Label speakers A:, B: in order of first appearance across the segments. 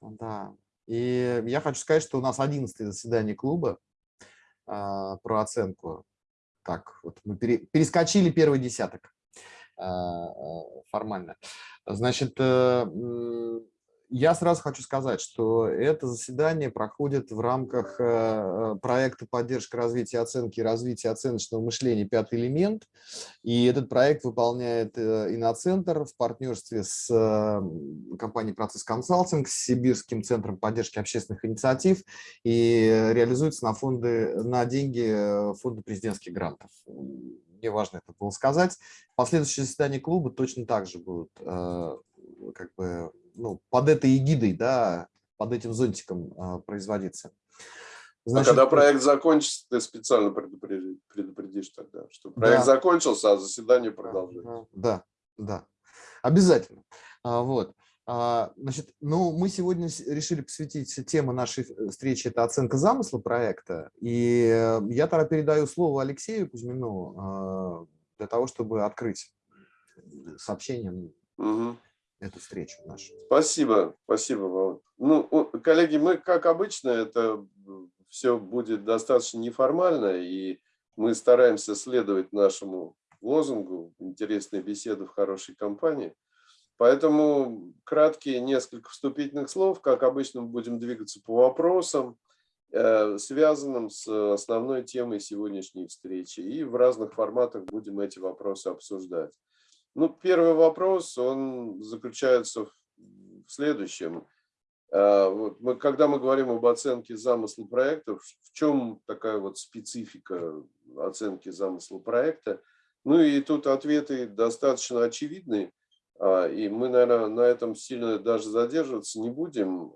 A: Да. И я хочу сказать, что у нас 11 заседание клуба а, про оценку. Так, вот мы пере, перескочили первый десяток а, формально. Значит, э, я сразу хочу сказать, что это заседание проходит в рамках э, проекта поддержка развития оценки и развития оценочного мышления «Пятый элемент». И этот проект выполняет э, Иноцентр в партнерстве с э, компанией «Процесс консалтинг», с Сибирским центром поддержки общественных инициатив и реализуется на, фонды, на деньги фонда президентских грантов. Мне важно это было сказать. Последующие заседания клуба точно так же будут как бы ну, под этой эгидой, да, под этим зонтиком а, производиться.
B: Значит, а когда проект закончится, ты специально предупредишь, предупредишь тогда, что проект да. закончился, а заседание продолжается.
A: Да, да, обязательно. А, вот. А, значит, ну, мы сегодня решили посвятить тему нашей встречи – это оценка замысла проекта. И э, я тогда передаю слово Алексею Кузьмину а, для того, чтобы открыть сообщение угу эту встречу нашу.
B: Спасибо, спасибо, Ну, коллеги, мы, как обычно, это все будет достаточно неформально, и мы стараемся следовать нашему лозунгу «Интересная беседа в хорошей компании». Поэтому краткие несколько вступительных слов. Как обычно, мы будем двигаться по вопросам, э, связанным с основной темой сегодняшней встречи. И в разных форматах будем эти вопросы обсуждать. Ну, первый вопрос, он заключается в следующем. А, вот мы, когда мы говорим об оценке замысла проекта, в чем такая вот специфика оценки замысла проекта? Ну и тут ответы достаточно очевидны, а, и мы, наверное, на этом сильно даже задерживаться не будем.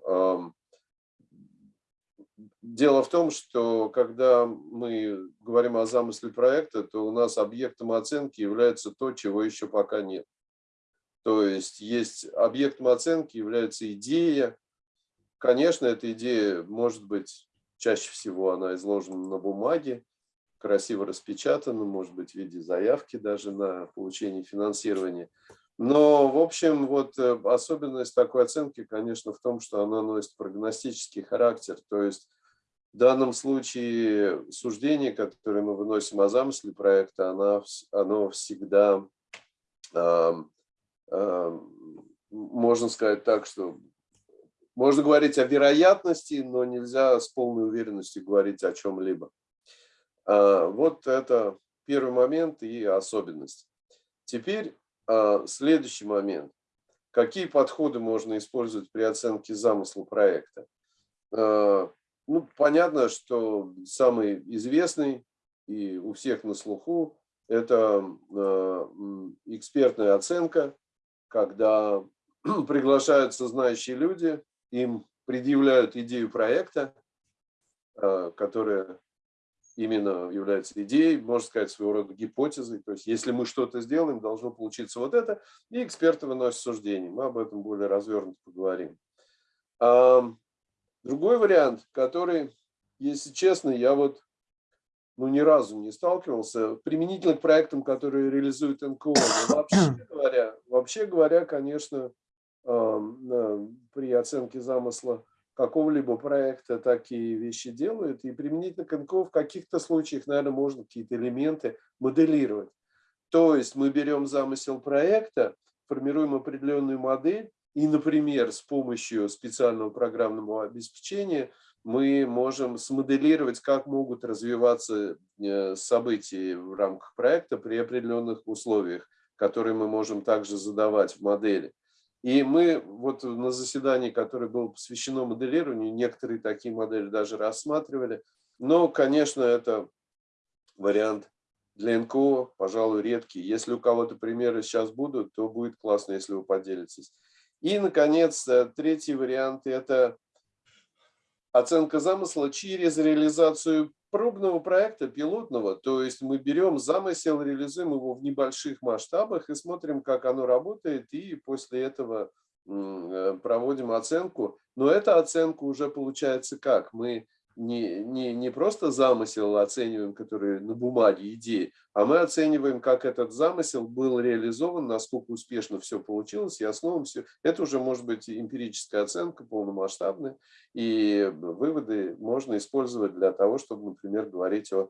B: Дело в том, что когда мы говорим о замысле проекта, то у нас объектом оценки является то, чего еще пока нет. То есть есть объектом оценки является идея. Конечно, эта идея может быть, чаще всего она изложена на бумаге, красиво распечатана, может быть, в виде заявки даже на получение финансирования. Но, в общем, вот э, особенность такой оценки, конечно, в том, что она носит прогностический характер. То есть в данном случае суждение, которое мы выносим о замысле проекта, оно, оно всегда, э, э, можно сказать так, что можно говорить о вероятности, но нельзя с полной уверенностью говорить о чем-либо. Э, вот это первый момент и особенность. Теперь э, следующий момент. Какие подходы можно использовать при оценке замысла проекта? Ну, понятно, что самый известный и у всех на слуху – это э, экспертная оценка, когда приглашаются знающие люди, им предъявляют идею проекта, э, которая именно является идеей, можно сказать, своего рода гипотезой. То есть, если мы что-то сделаем, должно получиться вот это, и эксперты выносят суждение. Мы об этом более развернуто поговорим. Другой вариант, который, если честно, я вот ну, ни разу не сталкивался, применительно к проектам, которые реализуют НКО. Но вообще говоря, вообще говоря, конечно, при оценке замысла какого-либо проекта такие вещи делают. И применительно к НКО в каких-то случаях, наверное, можно какие-то элементы моделировать. То есть мы берем замысел проекта, формируем определенную модель, и, например, с помощью специального программного обеспечения мы можем смоделировать, как могут развиваться э, события в рамках проекта при определенных условиях, которые мы можем также задавать в модели. И мы вот на заседании, которое было посвящено моделированию, некоторые такие модели даже рассматривали. Но, конечно, это вариант для НКО, пожалуй, редкий. Если у кого-то примеры сейчас будут, то будет классно, если вы поделитесь. И, наконец, э, третий вариант – это оценка замысла через реализацию пробного проекта, пилотного. То есть мы берем замысел, реализуем его в небольших масштабах и смотрим, как оно работает, и после этого э, проводим оценку. Но эта оценка уже получается как? Мы не, не, не просто замысел оцениваем, который на бумаге, идеи, а мы оцениваем, как этот замысел был реализован, насколько успешно все получилось, и основам все. Это уже может быть эмпирическая оценка, полномасштабная, и выводы можно использовать для того, чтобы, например, говорить о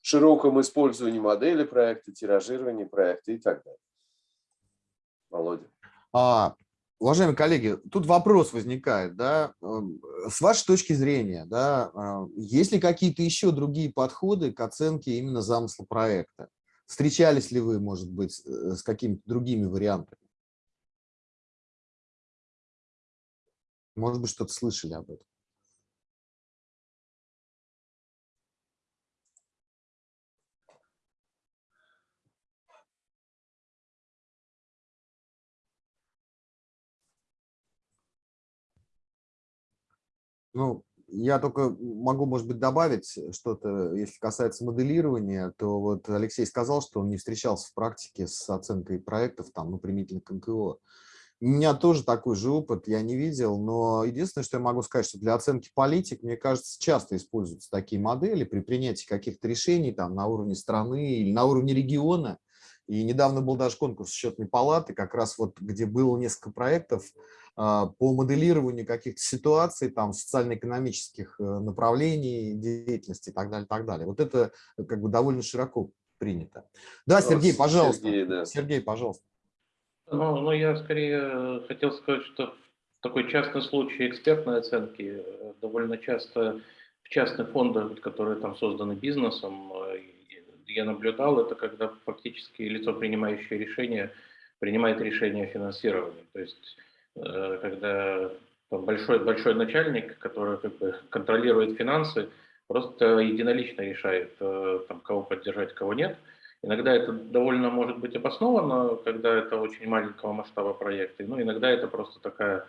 B: широком использовании модели проекта, тиражировании проекта и так далее. Володя.
A: А, Уважаемые коллеги, тут вопрос возникает, да, эм, с вашей точки зрения, да, а, есть ли какие-то еще другие подходы к оценке именно замысла проекта? Встречались ли вы, может быть, э, с какими-то другими вариантами? Может быть, что-то слышали об этом? Ну, я только могу, может быть, добавить что-то, если касается моделирования, то вот Алексей сказал, что он не встречался в практике с оценкой проектов, там, ну, применительно к НКО. У меня тоже такой же опыт, я не видел, но единственное, что я могу сказать, что для оценки политик, мне кажется, часто используются такие модели при принятии каких-то решений там на уровне страны или на уровне региона. И недавно был даже конкурс счетной палаты, как раз вот где было несколько проектов, а, по моделированию каких-то ситуаций, там, социально-экономических э, направлений деятельности и так далее, так далее. Вот это э, как бы довольно широко принято. Да, Сергей, пожалуйста. Сергей, да. Сергей пожалуйста.
C: Ну, ну, я скорее э, хотел сказать, что в такой частный случай экспертной оценки довольно часто в частных фондах, которые там созданы бизнесом, я наблюдал, это когда фактически лицо, принимающее решение, принимает решение о финансировании. То есть Э, когда большой, большой начальник, который как бы контролирует финансы, просто единолично решает, э, там, кого поддержать, кого нет. Иногда это довольно может быть обосновано, когда это очень маленького масштаба проекты. Ну, иногда это просто такая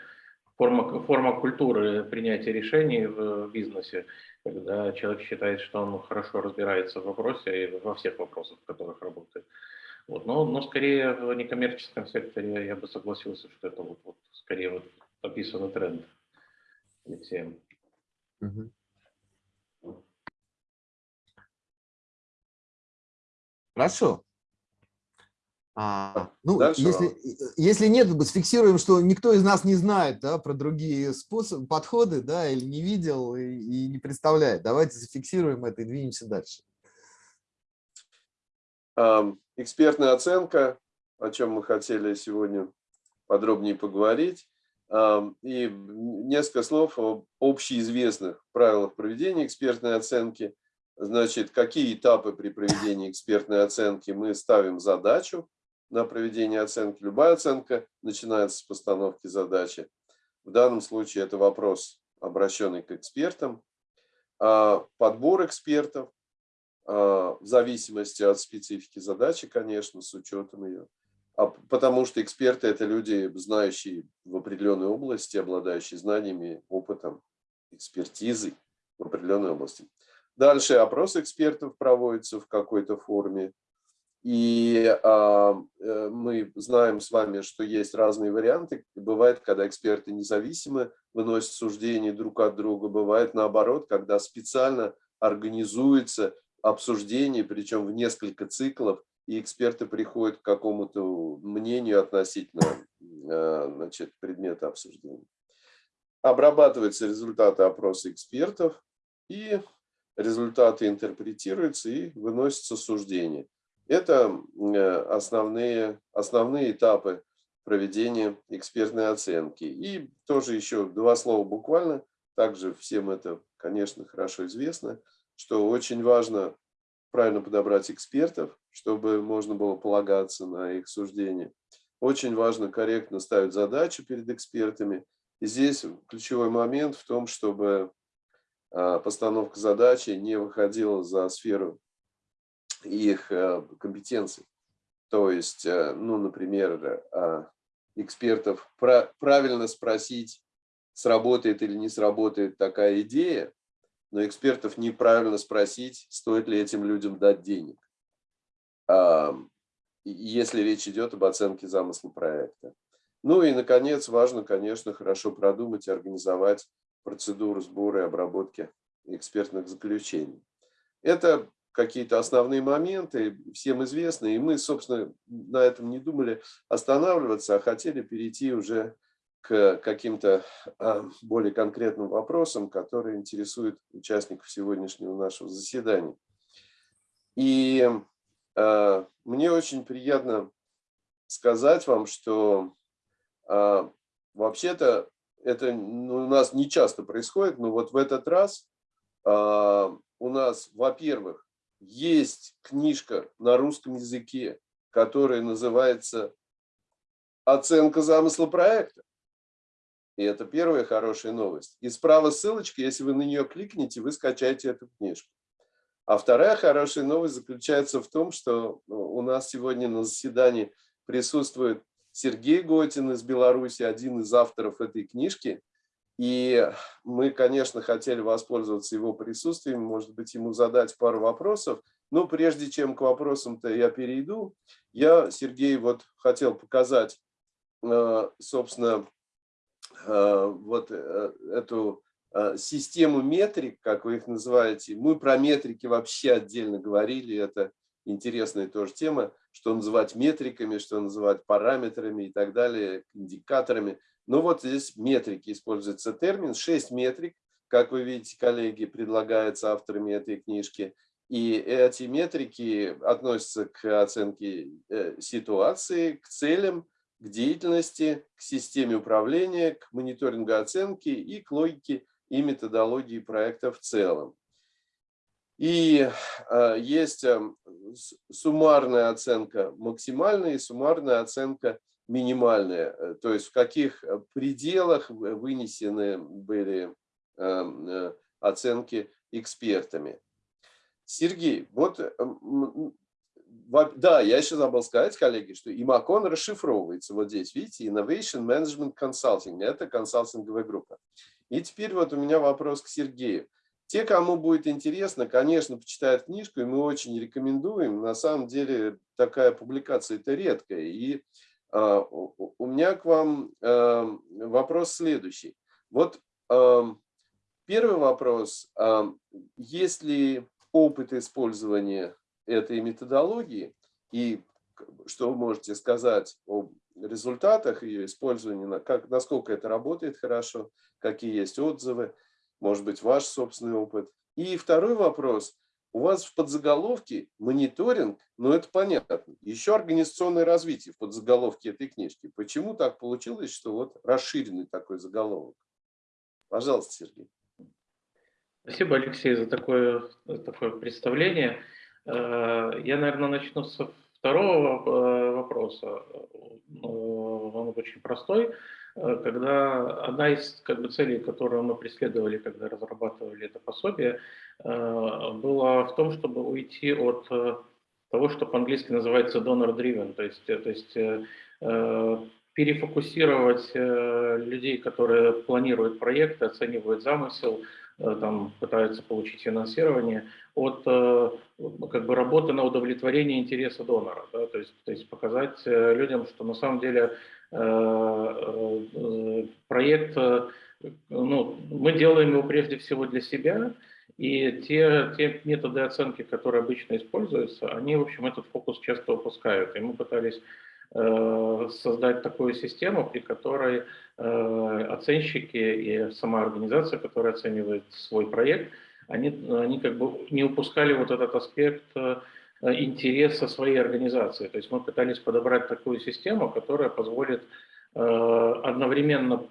C: форма, форма культуры принятия решений в бизнесе, когда человек считает, что он хорошо разбирается в вопросе и во всех вопросах, в которых работает. Вот. Но, но скорее в некоммерческом секторе я бы согласился, что это вот, вот скорее вот описанный тренд Алексеем. Угу.
A: Хорошо. А, ну, если, если нет, сфиксируем, что никто из нас не знает да, про другие способы, подходы, да, или не видел и, и не представляет. Давайте зафиксируем это и двинемся дальше.
B: Экспертная оценка, о чем мы хотели сегодня подробнее поговорить. И несколько слов об общеизвестных правилах проведения экспертной оценки. Значит, какие этапы при проведении экспертной оценки мы ставим задачу на проведение оценки. Любая оценка начинается с постановки задачи. В данном случае это вопрос, обращенный к экспертам. А подбор экспертов а, в зависимости от специфики задачи, конечно, с учетом ее. А потому что эксперты – это люди, знающие в определенной области, обладающие знаниями, опытом, экспертизой в определенной области. Дальше опрос экспертов проводится в какой-то форме. И а, э, мы знаем с вами, что есть разные варианты. Бывает, когда эксперты независимо выносят суждения друг от друга. Бывает наоборот, когда специально организуется обсуждений, причем в несколько циклов, и эксперты приходят к какому-то мнению относительно э, значит, предмета обсуждения. Обрабатываются результаты опроса экспертов, и результаты интерпретируются и выносятся суждения. Это э, основные, основные этапы проведения экспертной оценки. И тоже еще два слова буквально, также всем это, конечно, хорошо известно – что очень важно правильно подобрать экспертов, чтобы можно было полагаться на их суждения. Очень важно корректно ставить задачи перед экспертами. И здесь ключевой момент в том, чтобы а, постановка задачи не выходила за сферу их а, компетенций. То есть, а, ну, например, экспертов правильно спросить, сработает или не сработает такая идея, но экспертов неправильно спросить, стоит ли этим людям дать денег, если речь идет об оценке замысла проекта. Ну и, наконец, важно, конечно, хорошо продумать и организовать процедуру сбора и обработки экспертных заключений. Это какие-то основные моменты, всем известны, и мы, собственно, на этом не думали останавливаться, а хотели перейти уже к каким-то а, более конкретным вопросам, которые интересуют участников сегодняшнего нашего заседания. И э, мне очень приятно сказать вам, что э, вообще-то это ну, у нас не часто происходит, но вот в этот раз у нас, во-первых, есть книжка на русском языке, которая называется «Оценка замысла проекта». И это первая хорошая новость. И справа ссылочка, если вы на нее кликните, вы скачаете эту книжку. А вторая хорошая новость заключается в том, что ну, у нас сегодня на заседании присутствует Сергей Готин из Беларуси, один из авторов этой книжки. И мы, конечно, хотели воспользоваться его присутствием, может быть, ему задать пару вопросов. Но прежде чем к вопросам-то я перейду, я, Сергей, вот хотел показать, э, собственно, э, вот э, эту систему метрик, как вы их называете. Мы про метрики вообще отдельно говорили, это интересная тоже тема, что называть метриками, что называть параметрами и так далее, индикаторами. Но вот здесь метрики используется термин, 6 метрик, как вы видите, коллеги, предлагается авторами этой книжки. И эти метрики относятся к оценке э, ситуации, к целям, к деятельности, к системе управления, к мониторингу оценки и к логике и методологии проекта в целом. И э, есть э, суммарная оценка максимальная и суммарная оценка минимальная. Э, то есть в каких пределах вынесены были оценки экспертами. Сергей, вот да, я еще забыл сказать, коллеги, что ИМАКОН расшифровывается вот здесь, видите, Innovation Management Consulting, это консалтинговая группа. И теперь вот у меня вопрос к Сергею. Те, кому будет интересно, конечно, почитают книжку, и мы очень рекомендуем. На самом деле такая публикация это редкая. И э, у меня к вам э, вопрос следующий. Вот э, первый вопрос. Э, есть ли опыт использования этой методологии? И что вы можете сказать об результатах ее использования, как, насколько это работает хорошо, какие есть отзывы, может быть, ваш собственный опыт. И второй вопрос. У вас в подзаголовке мониторинг, ну это понятно, еще организационное развитие в подзаголовке этой книжки. Почему так получилось, что вот расширенный такой заголовок? Пожалуйста, Сергей.
C: Спасибо, Алексей, за такое, такое представление. Э, я, наверное, начну со второго э, вопроса. Э, он очень простой. Э, когда одна из как бы, целей, которую мы преследовали, когда разрабатывали это пособие, была в том, чтобы уйти от того, что по-английски называется donor-driven, то есть, то есть перефокусировать людей, которые планируют проекты, оценивают замысел, там пытаются получить финансирование, от как бы работы на удовлетворение интереса донора. Да? То, есть, то есть показать э, людям, что на самом деле э, э, проект, ну, мы делаем его прежде всего для себя, и те, те методы оценки, которые обычно используются, они, в общем, этот фокус часто упускают. И мы пытались создать такую систему, при которой оценщики и сама организация, которая оценивает свой проект, они, они как бы не упускали вот этот аспект э, интереса своей организации. То есть мы пытались подобрать такую систему, которая позволит э, одновременно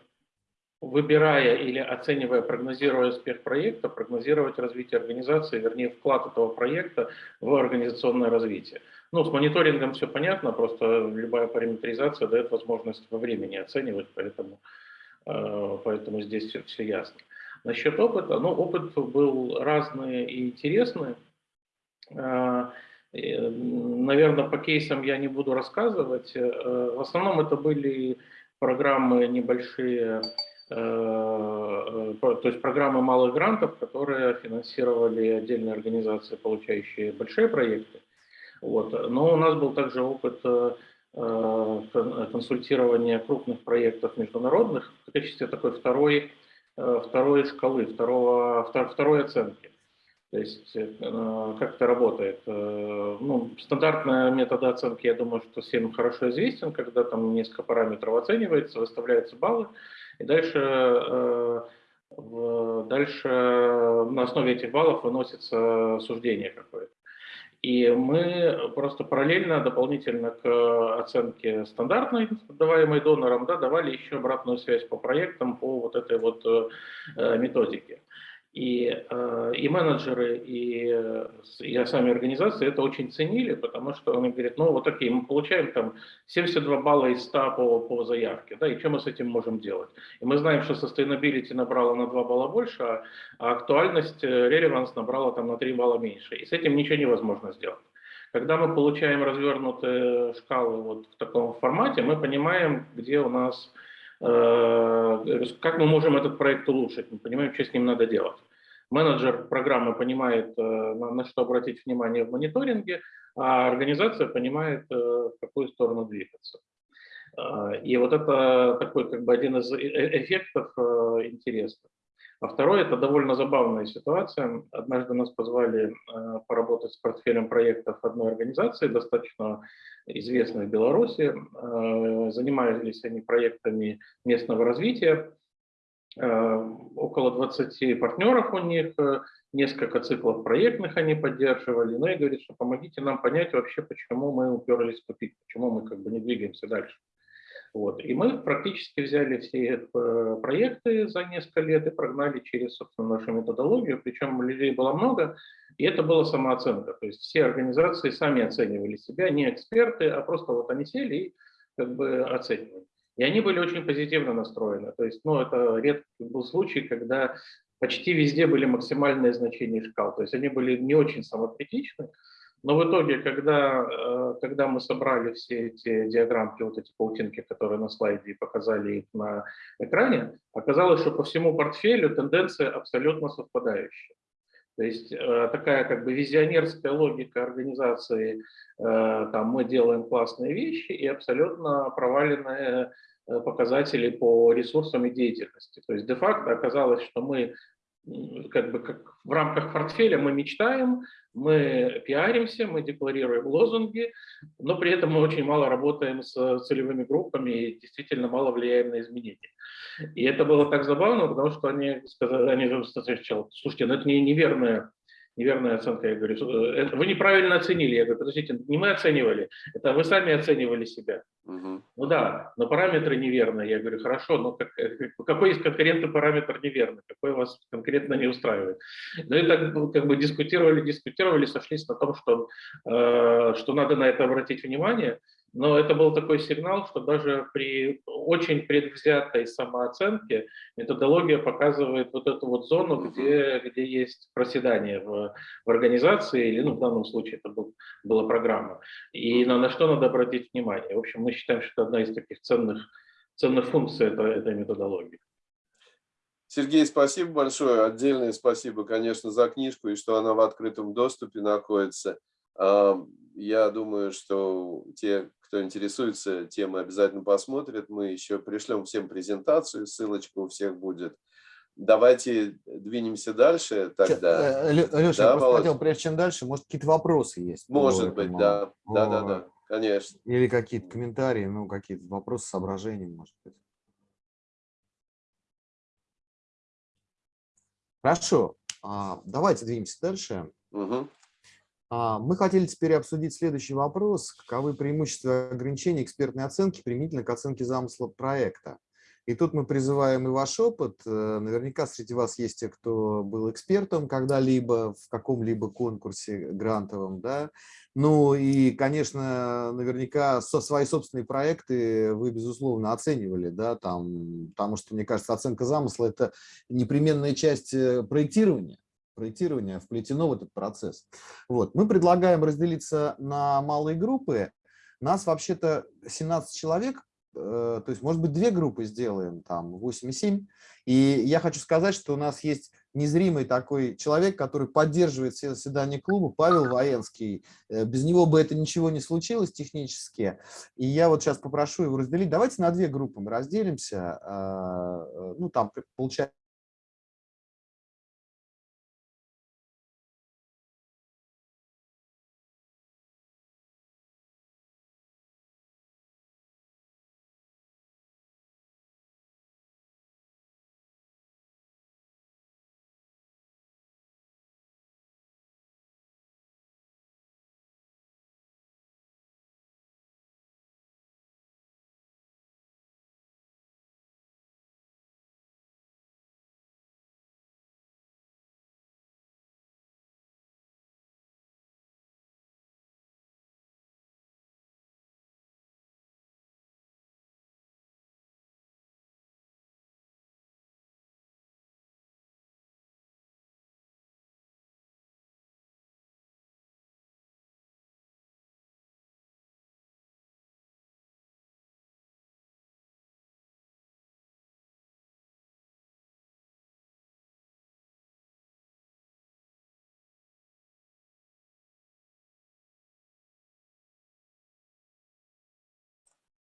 C: выбирая или оценивая, прогнозируя успех проекта, прогнозировать развитие организации, вернее вклад этого проекта в организационное развитие. Ну, с мониторингом все понятно, просто любая параметризация дает возможность во времени оценивать, поэтому, э, поэтому здесь все, все ясно. Насчет опыта, ну, опыт был разный и интересный. А, Наверное, по кейсам я не буду рассказывать. Э, в основном это были программы небольшие, э, э, то есть программы малых грантов, которые финансировали отдельные организации, получающие большие проекты. Вот. Но у нас был также опыт консультирования крупных проектов международных в качестве такой второй э, второй шкалы, второго, втор, второй оценки. То есть э, как это работает? Э, ну, стандартная метода оценки, я думаю, что всем хорошо известен, когда там несколько параметров оценивается, выставляются баллы, и дальше, дальше на основе этих баллов выносится суждение какое-то. И мы просто параллельно, дополнительно к оценке стандартной, даваемой донором, да, давали еще обратную связь по проектам, по вот этой вот э, методике. И, э, и менеджеры, и, и сами организации это очень ценили, потому что они говорят, ну вот окей, мы получаем там 72 балла из 100 по, по заявке, да, и что мы с этим можем делать? И мы знаем, что sustainability набрала на 2 балла больше, а, а актуальность, relevance э, набрала там на 3 балла меньше, и с этим ничего невозможно сделать. Когда мы получаем развернутые шкалы вот в таком формате, мы понимаем, где у нас Э, как мы можем этот проект улучшить, мы понимаем, что с ним надо делать. Менеджер программы понимает, э, на что обратить внимание в мониторинге, а организация понимает, э, в какую сторону двигаться. И вот это такой как бы один из эффектов интересных. А второе – это довольно забавная ситуация. Однажды нас позвали поработать с портфелем проектов одной организации, достаточно известны в Беларуси. Э, занимались они проектами местного развития. Э, около 20 партнеров у них, э, несколько циклов проектных они поддерживали. Ну и говорит, что помогите нам понять вообще, почему мы уперлись в тупик, почему мы как бы не двигаемся дальше. Вот. И мы практически взяли все э, проекты за несколько лет и прогнали через, собственно, нашу методологию, причем людей было много, и это была самооценка. То есть все организации сами оценивали себя, не эксперты, а просто вот они сели и как бы оценивали. И они были очень позитивно настроены. То есть, ну, это редкий был случай, когда почти везде были максимальные значения шкал. То есть они были не очень самокритичны, но в итоге, когда, э, когда мы собрали все эти диаграммки, вот эти паутинки, которые на слайде, и показали их на экране, оказалось, что по всему портфелю тенденция абсолютно совпадающая. То есть э, такая как бы визионерская логика организации, э, там мы делаем классные вещи и абсолютно проваленные показатели по ресурсам и деятельности. То есть де-факто оказалось, что мы как бы как в рамках портфеля мы мечтаем, мы пиаримся, мы декларируем лозунги, но при этом мы очень мало работаем с целевыми группами и действительно мало влияем на изменения. И это было так забавно, потому что они сказали, они сказали, слушайте, ну это не неверная неверная оценка. Я говорю, «Э, вы неправильно оценили. Я говорю, подождите, не мы оценивали, это вы сами оценивали себя. Угу. Ну да, но параметры неверные. Я говорю, хорошо, но как, э, какой есть конкретный параметр неверный, какой вас конкретно не устраивает. Ну и так ну, как бы дискутировали, дискутировали, сошлись на том, что, э, что надо на это обратить внимание. Но это был такой сигнал, что даже при очень предвзятой самооценке методология показывает вот эту вот зону, где, где есть проседание в, в организации, или ну, в данном случае это был, была программа. И на, на что надо обратить внимание. В общем, мы считаем, что это одна из таких ценных, ценных функций этой, этой методологии.
B: Сергей, спасибо большое. Отдельное спасибо, конечно, за книжку и что она в открытом доступе находится. Я думаю, что те, кто интересуется темой, обязательно посмотрят. Мы еще пришлем всем презентацию, ссылочка у всех будет. Давайте двинемся дальше тогда.
A: Леша, да, я просто хотел, прежде чем дальше, может, какие-то вопросы есть?
B: Может быть, да. Да, да, да, конечно.
A: Или какие-то комментарии, ну, какие-то вопросы, соображения, может быть. Хорошо, а, давайте двинемся дальше. Угу. А, мы хотели теперь обсудить следующий вопрос. Каковы преимущества ограничения экспертной оценки применительно к оценке замысла проекта? И тут мы призываем и ваш опыт. Э, наверняка среди вас есть те, кто был экспертом когда-либо в каком-либо конкурсе грантовом. Да? Ну и, конечно, наверняка со свои собственные проекты вы, безусловно, оценивали. Да? Там, потому что, мне кажется, оценка замысла – это непременная часть э, проектирования проектирования вплетено в этот процесс. Вот. Мы предлагаем разделиться на малые группы. Нас вообще-то 17 человек, э, то есть, может быть, две группы сделаем, там, 8 и 7. И я хочу сказать, что у нас есть незримый такой человек, который поддерживает все заседания клуба, Павел Военский. Э, без него бы это ничего не случилось технически. И я вот сейчас попрошу его разделить. Давайте на две группы мы разделимся. Э, ну, там, получается,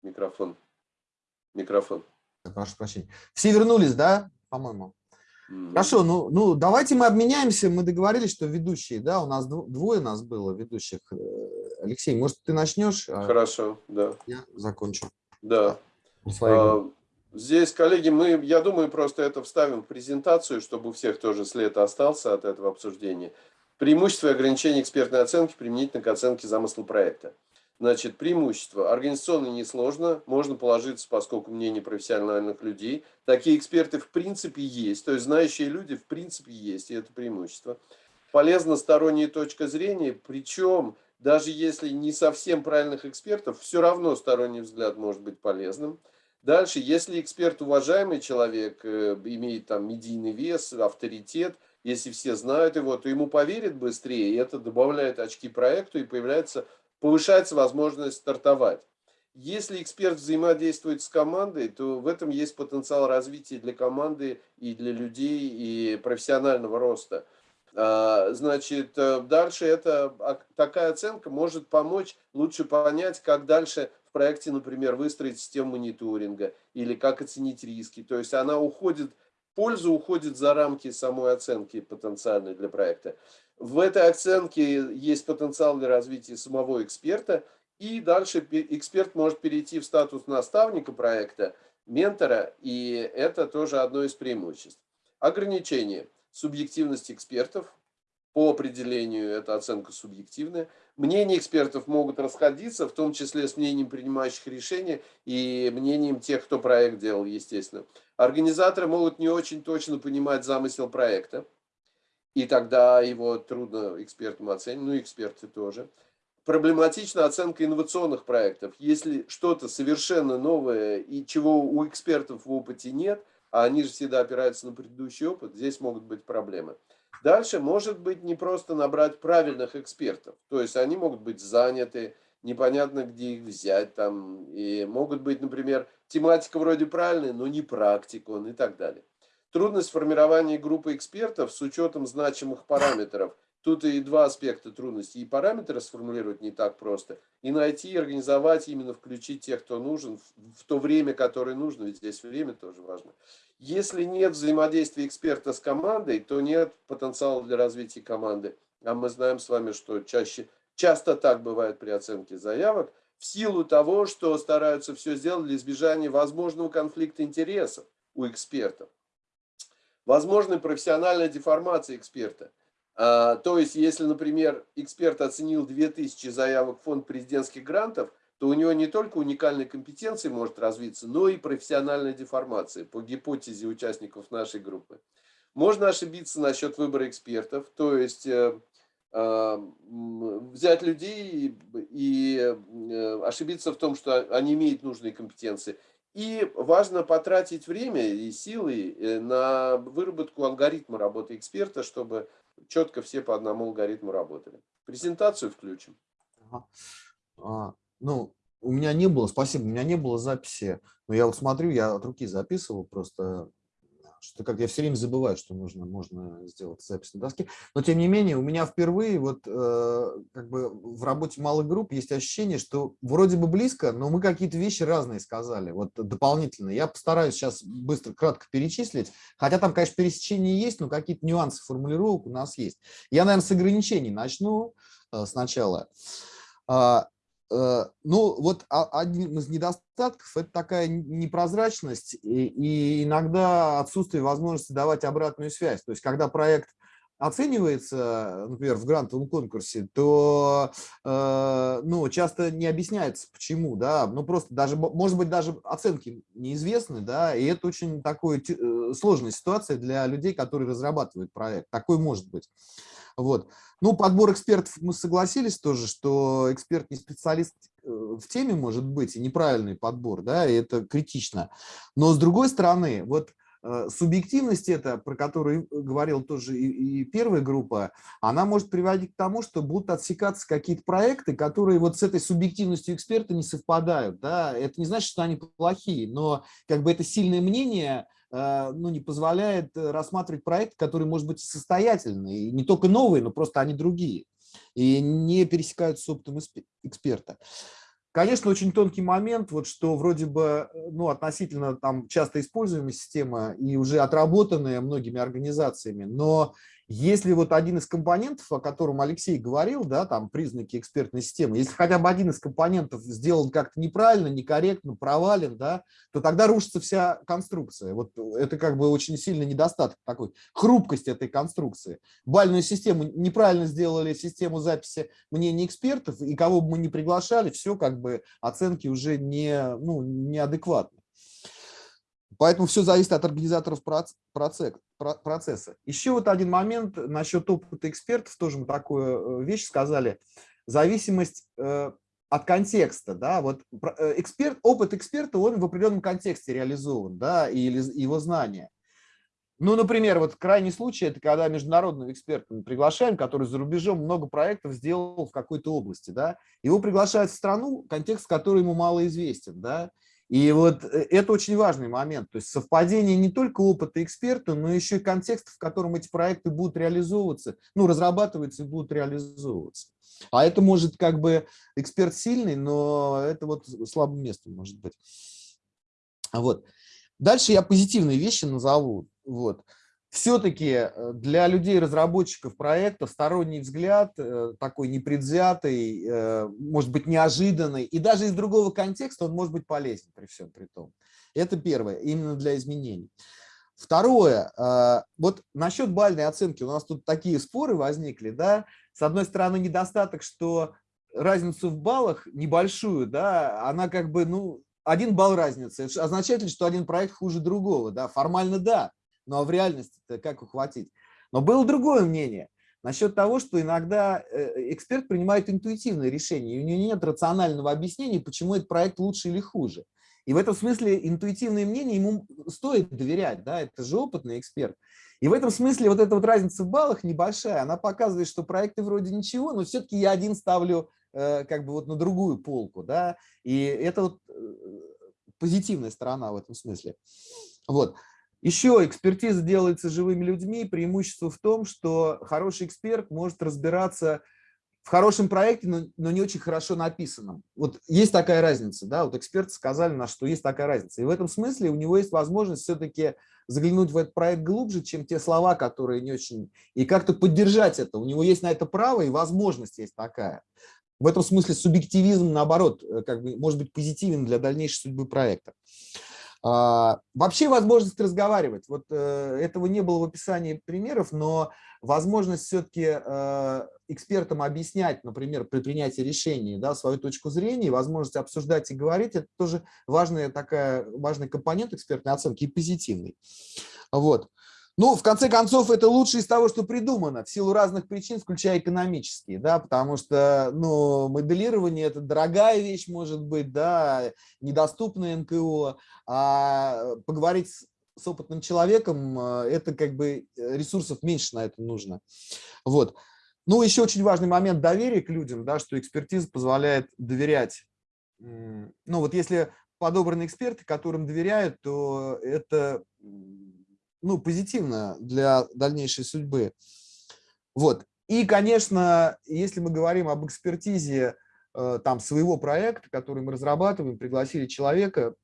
B: Микрофон. Микрофон.
A: Прошу прощения. Все вернулись, да, по-моему? Хорошо, ну, ну давайте мы обменяемся. Мы договорились, что ведущие, да, у нас двое нас было ведущих. Э, Алексей, может, ты начнешь?
B: А Хорошо, да.
A: Я закончу.
B: Да. А, здесь, коллеги, мы, я думаю, просто это вставим в презентацию, чтобы у всех тоже след остался от этого обсуждения. Преимущества и ограничения экспертной оценки применительно к оценке замысла проекта. Значит, преимущество. Организационно несложно, можно положиться, поскольку мнение профессиональных людей. Такие эксперты в принципе есть, то есть знающие люди в принципе есть, и это преимущество. Полезна сторонняя точка зрения, причем даже если не совсем правильных экспертов, все равно сторонний взгляд может быть полезным. Дальше, если эксперт уважаемый человек, э, имеет там медийный вес, авторитет, если все знают его, то ему поверят быстрее, и это добавляет очки проекту, и появляется повышается возможность стартовать. Если эксперт взаимодействует с командой, то в этом есть потенциал развития для команды и для людей, и профессионального роста. А, значит, э, дальше это, такая оценка может помочь лучше понять, как дальше в проекте, например, выстроить систему мониторинга или как оценить риски. То есть она уходит, польза уходит за рамки самой оценки потенциальной для проекта. В этой оценке есть потенциал для развития самого эксперта, и дальше эксперт может перейти в статус наставника проекта, ментора, и это тоже одно из преимуществ. Ограничение. Субъективность экспертов. По определению эта оценка субъективная. Мнения экспертов могут расходиться, в том числе с мнением принимающих решения и мнением тех, кто проект делал, естественно. Организаторы могут не очень точно понимать замысел проекта и тогда его трудно экспертам оценить, ну эксперты тоже. Проблематична оценка инновационных проектов. Если что-то совершенно новое и чего у экспертов в опыте нет, а они же всегда опираются на предыдущий опыт, здесь могут быть проблемы. Дальше может быть не просто набрать правильных экспертов, то есть они могут быть заняты, непонятно где их взять, там, и могут быть, например, тематика вроде правильная, но не практик он и так далее. Трудность формирования группы экспертов с учетом значимых параметров. Тут и два аспекта трудности. И параметры сформулировать не так просто. И найти, и организовать, именно включить тех, кто нужен, в то время, которое нужно. Ведь здесь время тоже важно. Если нет взаимодействия эксперта с командой, то нет потенциала для развития команды. А мы знаем с вами, что чаще, часто так бывает при оценке заявок, в силу того, что стараются все сделать для избежания возможного конфликта интересов у экспертов. Возможны профессиональная деформация эксперта. А, то есть, если, например, эксперт оценил 2000 заявок в фонд президентских грантов, то у него не только уникальные компетенции может развиться, но и профессиональная деформация по гипотезе участников нашей группы. Можно ошибиться насчет выбора экспертов, то есть э, э, взять людей и э, ошибиться в том, что они имеют нужные компетенции, и важно потратить время и силы э, на выработку алгоритма работы эксперта, чтобы четко все по одному алгоритму работали. Презентацию включим.
A: Ага. А, ну, у меня не было, спасибо, у меня не было записи. Но я вот смотрю, я от руки записывал просто что как я все время забываю, что нужно, можно сделать запись на доске. Но тем не менее, у меня впервые вот э, как бы в работе малых групп есть ощущение, что вроде бы близко, но мы какие-то вещи разные сказали, вот дополнительно. Я постараюсь сейчас быстро, кратко перечислить, хотя там, конечно, пересечения есть, но какие-то нюансы формулировок у нас есть. Я, наверное, с ограничений начну э, сначала. Э, ну, вот один из недостатков – это такая непрозрачность и иногда отсутствие возможности давать обратную связь. То есть, когда проект оценивается, например, в грантовом конкурсе, то э, ну, часто не объясняется, почему, да, ну просто даже, может быть, даже оценки неизвестны, да, и это очень такая э, сложная ситуация для людей, которые разрабатывают проект, такой может быть. Вот. Ну, подбор экспертов мы согласились тоже, что эксперт не специалист э, в теме может быть, и неправильный подбор, да, и это критично. Но с другой стороны, вот субъективность эта, про которую говорил тоже и, и первая группа, она может приводить к тому, что будут отсекаться какие-то проекты, которые вот с этой субъективностью эксперта не совпадают. Да? Это не значит, что они плохие, но как бы это сильное мнение Э, ну, не позволяет э, рассматривать проект, который может быть состоятельный, и не только новые, но просто они другие, и не пересекаются с опытом эксперта. Конечно, очень тонкий момент, вот что вроде бы ну, относительно там часто используемая система и уже отработанная многими организациями, но если вот один из компонентов, о котором Алексей говорил, да, там признаки экспертной системы, если хотя бы один из компонентов сделан как-то неправильно, некорректно, провален, да, то тогда рушится вся конструкция. Вот это как бы очень сильный недостаток такой, хрупкость этой конструкции. Бальную систему неправильно сделали, систему записи мнений экспертов, и кого бы мы ни приглашали, все как бы оценки уже не, ну, неадекватны. Поэтому все зависит от организаторов процесса. Еще вот один момент насчет опыта экспертов, тоже мы такую э, вещь сказали. Зависимость э, от контекста, да, вот э, эксперт, опыт эксперта, он в определенном контексте реализован, да, или его знания. Ну, например, вот крайний случай, это когда международного эксперта мы приглашаем, который за рубежом много проектов сделал в какой-то области, да, его приглашают в страну, контекст которой ему мало известен, да, и вот э, это очень важный момент, то есть совпадение не только опыта эксперта, но еще и контекста, в котором эти проекты будут реализовываться, ну, разрабатываться и будут реализовываться. А это может как бы эксперт сильный, но это вот слабым местом может быть. Вот. Дальше я позитивные вещи назову. Вот все-таки э, для людей-разработчиков проекта сторонний взгляд, э, такой непредвзятый, э, может быть неожиданный, и даже из другого контекста он может быть полезен при всем при том. Это первое, именно для изменений. Второе, вот насчет бальной оценки, у нас тут такие споры возникли, да, с одной стороны недостаток, что разницу в баллах небольшую, да, она как бы, ну, один балл разницы, означает ли, что один проект хуже другого, да, формально да, ну а в реальности как ухватить? Но было другое мнение насчет того, что иногда э, эксперт принимает интуитивное решение, и у него нет рационального объяснения, почему этот проект лучше или хуже. И в этом смысле интуитивное мнение ему стоит доверять, да, это же опытный эксперт. И в этом смысле вот эта вот разница в баллах небольшая, она показывает, что проекты вроде ничего, но все-таки я один ставлю э, как бы вот на другую полку, да, и это вот э, позитивная сторона в этом смысле. Вот. Еще экспертиза делается живыми людьми. Преимущество в том, что хороший эксперт может разбираться в хорошем проекте, но, но не очень хорошо написанном. Вот есть такая разница, да, вот эксперты сказали нас, что есть такая разница. И в этом смысле у него есть возможность все-таки заглянуть в этот проект глубже, чем те слова, которые не очень... И как-то поддержать это. У него есть на это право и возможность есть такая. В этом смысле субъективизм, наоборот, э, как бы, может быть позитивен для дальнейшей судьбы проекта. А, вообще возможность разговаривать. Вот э, этого не было в описании примеров, но возможность все-таки э, экспертам объяснять, например, при принятии решений, да, свою точку зрения, возможность обсуждать и говорить, это тоже важная такая, важный компонент экспертной оценки и позитивный. Вот. Ну, в конце концов, это лучшее из того, что придумано, в силу разных причин, включая экономические, да, потому что, ну, моделирование – это дорогая вещь, может быть, да, недоступная НКО, а поговорить с, с опытным человеком э, – это как бы э, ресурсов меньше на это нужно. Вот. Ну, еще очень важный момент доверия к людям, да, что экспертиза позволяет доверять. Ну, вот если подобраны эксперты, которым доверяют, то это ну, позитивно для дальнейшей судьбы. Вот. И, конечно, если мы говорим об экспертизе э, там своего проекта, который мы разрабатываем, пригласили человека,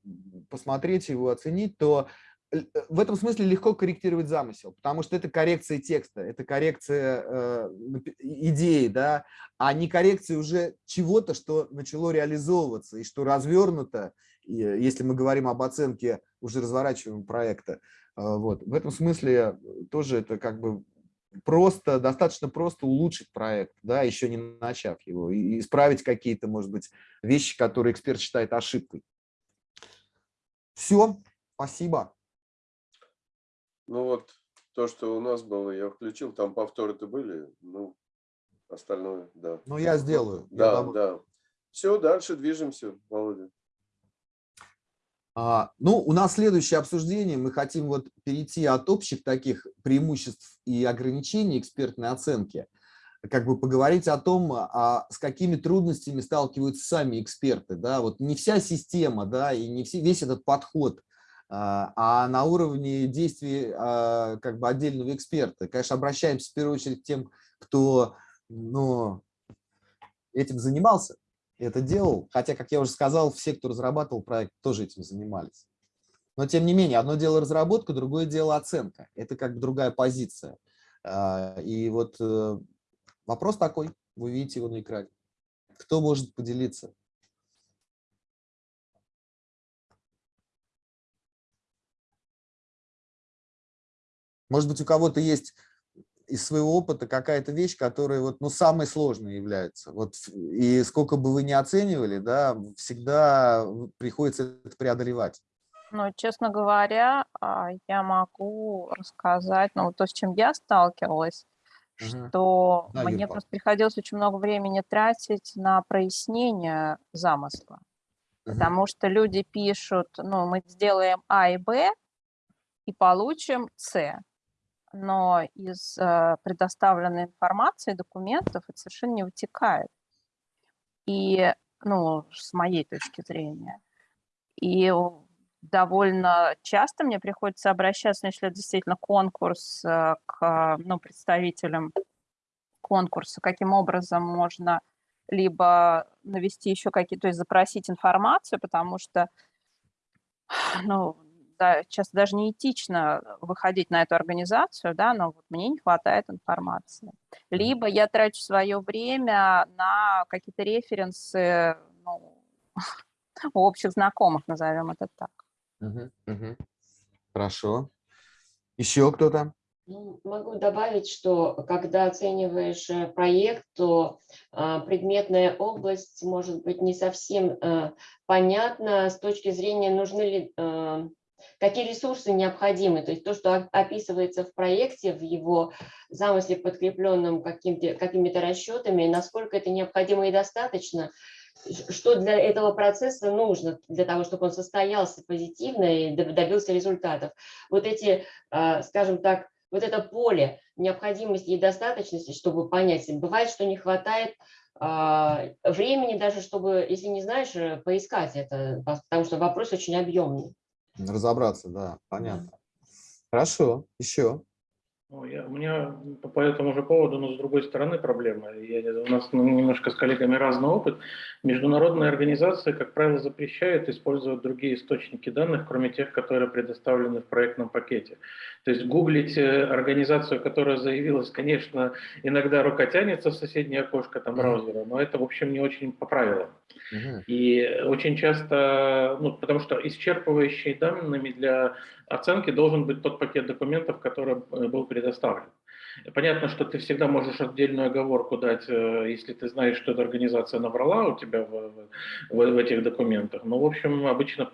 A: посмотреть его, оценить, то э, в этом смысле легко корректировать замысел, потому что это коррекция текста, это коррекция э, идеи, да, а не коррекция уже чего-то, что начало реализовываться и что развернуто, если мы говорим об оценке уже разворачиваемого проекта, вот. В этом смысле тоже это как бы просто, достаточно просто улучшить проект, да, еще не начав его, и исправить какие-то, может быть, вещи, которые эксперт считает ошибкой. Все, спасибо.
B: Ну вот, то, что у нас было, я включил, там повторы-то были, ну, остальное, да.
A: Ну, я сделаю.
B: Да, я да. Все, дальше движемся, Володя.
A: А, ну, у нас следующее обсуждение. Мы хотим вот перейти от общих таких преимуществ и ограничений экспертной оценки, как бы поговорить о том, а с какими трудностями сталкиваются сами эксперты. Да? Вот не вся система, да, и не все, весь этот подход, а, а на уровне действий а, как бы отдельного эксперта. Конечно, обращаемся в первую очередь к тем, кто ну, этим занимался, это делал, хотя, как я уже сказал, все, кто разрабатывал проект, тоже этим занимались. Но, тем не менее, одно дело разработка, другое дело оценка. Это как бы другая позиция. А, и вот э, вопрос такой, вы видите его на экране. Кто может поделиться? Может быть, у кого-то есть из своего опыта какая-то вещь, которая вот, ну, самой сложной является. Вот, и сколько бы вы ни оценивали, да, всегда приходится это преодолевать.
D: Ну, честно говоря, а, я могу рассказать, ну, то, с чем я сталкивалась,
A: Мгм.
D: что
A: Да,
D: мне просто приходилось очень много времени тратить на прояснение замысла.
A: Мгм.
D: Потому что люди пишут, ну, мы сделаем А и Б и получим С. Но из э, предоставленной информации, документов это совершенно не вытекает. И, ну, с моей точки зрения. И довольно часто мне приходится обращаться, ну, если это действительно конкурс, э, к ну, представителям конкурса, каким образом можно либо навести еще какие-то, то есть запросить информацию, потому что, ну, да, часто даже неэтично выходить на эту организацию, да, но вот мне не хватает информации. Либо я трачу свое время на какие-то референсы, ну, у общих знакомых, назовем это так.
A: Хорошо. Еще кто-то?
E: Ну, Могу добавить, что когда оцениваешь э, проект, то а, предметная область может быть не совсем э, понятна с точки зрения, нужны ли, э, какие ресурсы необходимы. То есть то, что описывается в проекте, в его замысле, подкрепленном какими-то расчетами, насколько это необходимо и достаточно, что для этого процесса нужно, для того, чтобы он состоялся позитивно и доб- добился результатов. Вот эти, а, скажем так, вот это поле необходимости и достаточности, чтобы понять, бывает, что не хватает а, времени даже, чтобы, если не знаешь, э, поискать это, по- потому что вопрос очень объемный.
A: Разобраться, да, понятно. Хорошо. Еще.
C: Ну, я, у меня по, этому же поводу, но с другой стороны проблема. Я, у нас ну, немножко с коллегами разный опыт. Международные организации, как правило, запрещают использовать другие источники данных, кроме тех, которые предоставлены в проектном пакете. То есть гуглить э, организацию, которая заявилась, конечно, иногда рука тянется в соседнее окошко там, браузера, но это, в общем, не очень по правилам. И очень часто, ну, потому что исчерпывающими данными для оценки должен быть тот пакет документов, который э, был предоставлен. Понятно, что ты всегда можешь отдельную оговорку дать, э, если ты знаешь, что эта организация наврала у тебя в, в, в этих документах. Но, в общем, обычно,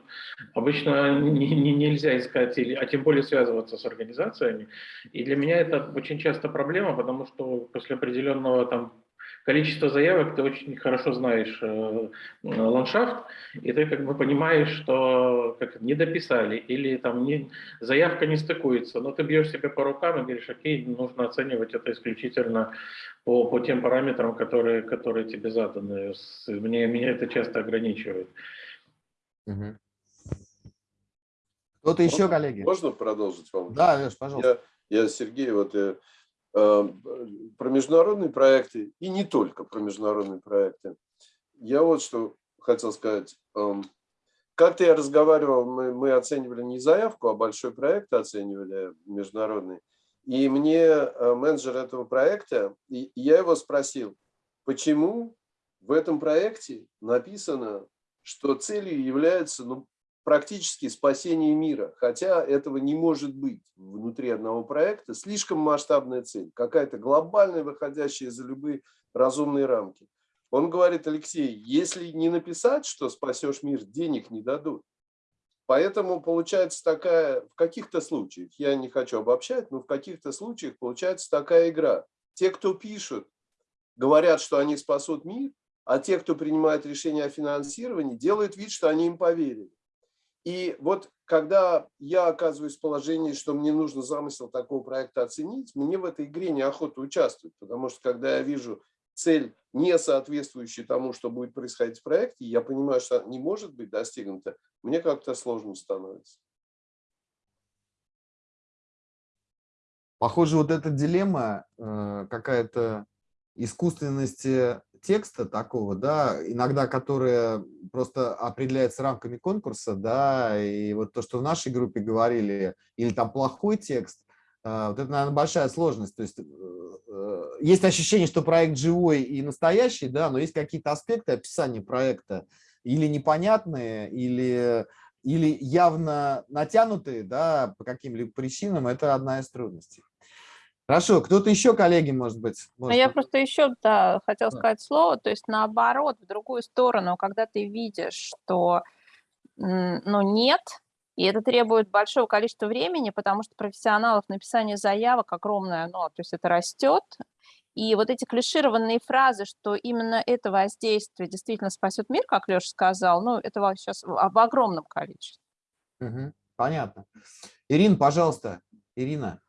C: обычно не- не- нельзя искать, или, а тем более связываться с организациями. И для меня это очень часто проблема, потому что после определенного там количества заявок ты очень хорошо знаешь э, э, ландшафт, и ты как бы понимаешь, что как не дописали или там не, заявка не стыкуется, но ты бьешь себя по рукам и говоришь, окей, нужно оценивать это исключительно по, по тем параметрам, которые, которые тебе заданы. С- Мне, меня это часто ограничивает.
A: Мгм. Кто-то еще, коллеги?
B: Можно продолжить вам?
A: Да, Леш, пожалуйста.
B: Я, я Сергей, вот э, э, про международные проекты и не только про международные проекты. Я вот что хотел сказать. Эм, Как-то я разговаривал, мы, мы оценивали не заявку, а большой проект оценивали международный. И мне э, менеджер этого проекта, и я его спросил, почему в этом проекте написано, что целью является ну, практически спасение мира, хотя этого не может быть внутри одного проекта. Слишком масштабная цель, какая-то глобальная, выходящая за любые разумные рамки. Он говорит, Алексей, если не написать, что спасешь мир, денег не дадут. Поэтому получается такая, в каких-то случаях, я не хочу обобщать, но в каких-то случаях получается такая игра. Те, кто пишут, говорят, что они спасут мир, а те, кто принимает решение о финансировании, делают вид, что они им поверили. И вот когда я оказываюсь в положении, что мне нужно замысел такого проекта оценить, мне в этой игре неохота участвовать, потому что когда я вижу цель, не соответствующую тому, что будет происходить в проекте, я понимаю, что не может быть достигнута, мне как-то сложно становится.
A: Похоже, вот эта дилемма э, какая-то искусственности текста такого, да, иногда которое просто определяется рамками конкурса, да, и вот то, что в нашей группе говорили, или там плохой текст, а, вот это, наверное, большая сложность. То есть э, э, есть ощущение, что проект живой и настоящий, да, но есть какие-то аспекты описания проекта или непонятные, или, или явно натянутые, да, по каким-либо причинам. Это одна из трудностей. Хорошо, кто-то еще, коллеги, может быть?
D: Ну,
A: может
D: я просто еще да, хотела сказать слово, то есть наоборот, в другую сторону, когда ты видишь, что ну, нет, и это требует большого количества времени, потому что профессионалов написания заявок огромное, ну, то есть это растет, и вот эти клишированные фразы, что именно это воздействие действительно спасет мир, как Леша сказал, ну, это сейчас в огромном количестве.
A: Мгм, Понятно. Ирина, пожалуйста. Ирина,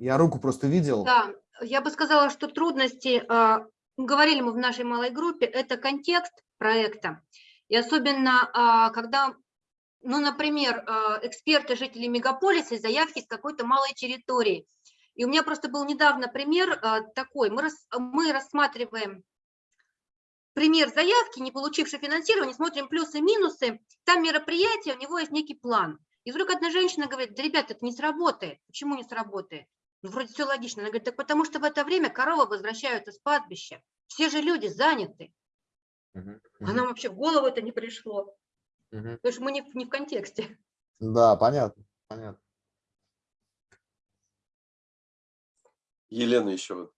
A: я руку просто видел.
F: Да, я бы сказала, что трудности, а, говорили мы в нашей малой группе, это контекст проекта. И особенно, а, когда, ну, например, а, эксперты, жители мегаполиса, заявки с какой-то малой территории. И у меня просто был недавно пример такой. Мы рассматриваем пример заявки, не получившей финансирование, смотрим плюсы и минусы. Там мероприятие, у него есть некий план. И вдруг одна женщина говорит, да, ребята, это не сработает. Почему не сработает? Ну, вроде все логично. Она говорит, так потому что в это время коровы возвращаются с пастбища. Все же люди заняты.
A: Мгм,
F: А
A: мгм,
F: нам вообще в голову это не пришло.
A: мгм.
F: Потому что мы не, в- не в контексте.
A: Да, понятно, понятно.
B: Елена еще. вот.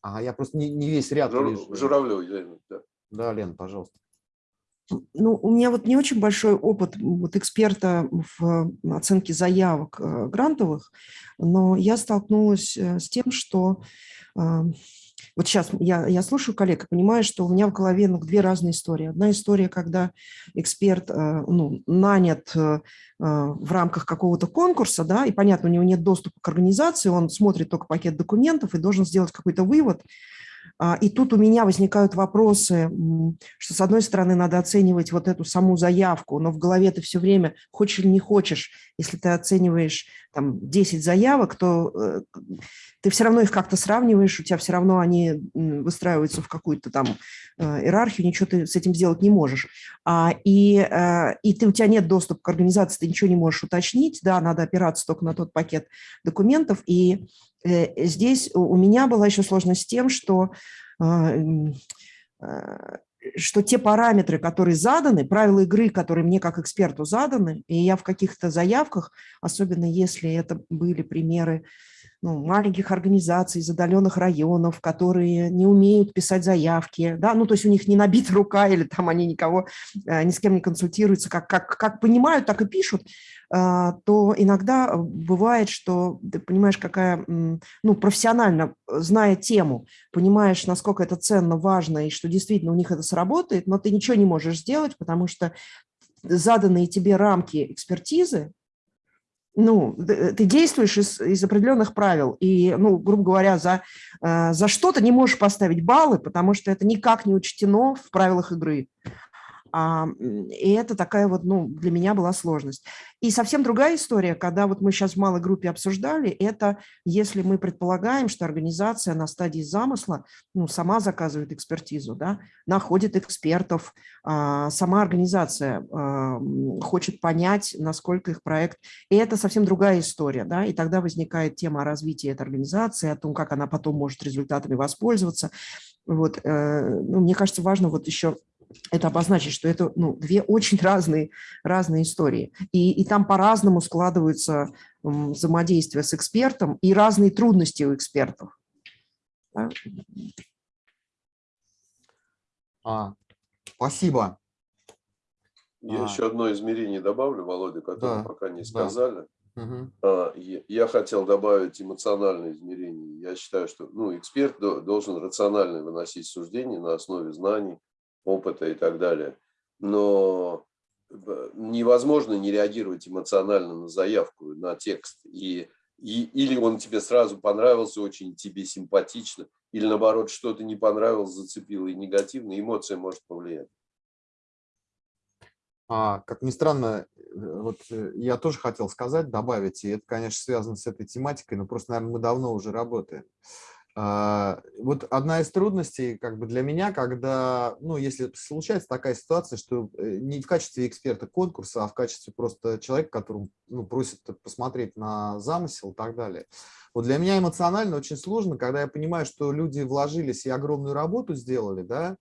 A: Ага, я просто не, не весь ряд
B: Жур-
A: вижу.
B: Журавлева Елена. да.
A: Да, Лен, пожалуйста.
G: Ну, у меня вот не очень большой опыт вот эксперта в оценке заявок э, грантовых, но я столкнулась э, с тем, что э, вот сейчас я, я слушаю коллег и понимаю, что у меня в голове ну, две разные истории. Одна история, когда эксперт э, ну, нанят э, в рамках какого-то конкурса, да, и понятно, у него нет доступа к организации, он смотрит только пакет документов и должен сделать какой-то вывод. А, И тут у меня возникают вопросы, что, с одной стороны, надо оценивать вот эту саму заявку, но в голове ты все время, хочешь или не хочешь, если ты оцениваешь там 10 заявок, то э, ты все равно их как-то сравниваешь, у тебя все равно они выстраиваются в какую-то там э, иерархию, ничего ты с этим сделать не можешь. А, И, э, и ты, у тебя нет доступа к организации, ты ничего не можешь уточнить, да, надо опираться только на тот пакет документов, и э, здесь у меня была еще сложность с тем, что что те параметры, которые заданы, правила игры, которые мне как эксперту заданы, и я в каких-то заявках, особенно если это были примеры ну, маленьких организаций из отдаленных районов, которые не умеют писать заявки, да, ну, то есть у них не набита рука или там они никого, э, ни с кем не консультируются, как, как, как понимают, так и пишут, а, то иногда бывает, что ты понимаешь, какая, ну, профессионально, э, зная тему, понимаешь, насколько это ценно, важно, и что действительно у них это сработает, но ты ничего не можешь сделать, потому что заданные тебе рамки экспертизы, ну, ты действуешь из, из определенных правил, и, ну, грубо говоря, за, э, за что ты не можешь поставить баллы, потому что это никак не учтено в правилах игры. А, и это такая вот, ну, для меня была сложность. И совсем другая история, когда вот мы сейчас в малой группе обсуждали, это если мы предполагаем, что организация на стадии замысла, ну, сама заказывает экспертизу, да, находит экспертов, а, сама организация а, хочет понять, насколько их проект, и это совсем другая история, да, и тогда возникает тема о развитии этой организации, о том, как она потом может результатами воспользоваться. Вот, э, ну, мне кажется, важно вот еще это обозначить, что это ну, две очень разные, разные истории. И, и там по-разному складываются взаимодействия с экспертом и разные трудности у экспертов. Да?
A: А, спасибо.
B: Я
A: А.
B: еще одно измерение добавлю, Володя, которое
A: Да,
B: пока не
A: да.
B: сказали.
A: Мгм.
B: А, Я я хотел добавить эмоциональное измерение. Я считаю, что ну, эксперт до- должен рационально выносить суждения на основе знаний, опыта и так далее. Но б- невозможно не реагировать эмоционально на заявку, на текст. И, и, или он тебе сразу понравился, очень тебе симпатично, или наоборот, что-то не понравилось, зацепило и негативно, эмоция может повлиять.
A: А, как ни странно, э, вот э, я тоже хотел сказать, добавить, и это, конечно, связано с этой тематикой, но просто, наверное, мы давно уже работаем. А, Вот одна из трудностей как бы для меня, когда, ну, если случается такая ситуация, что э, не в качестве эксперта конкурса, а в качестве просто человека, которому ну, просят посмотреть на замысел и так далее. Вот для меня эмоционально очень сложно, когда я понимаю, что люди вложились и огромную работу сделали, да,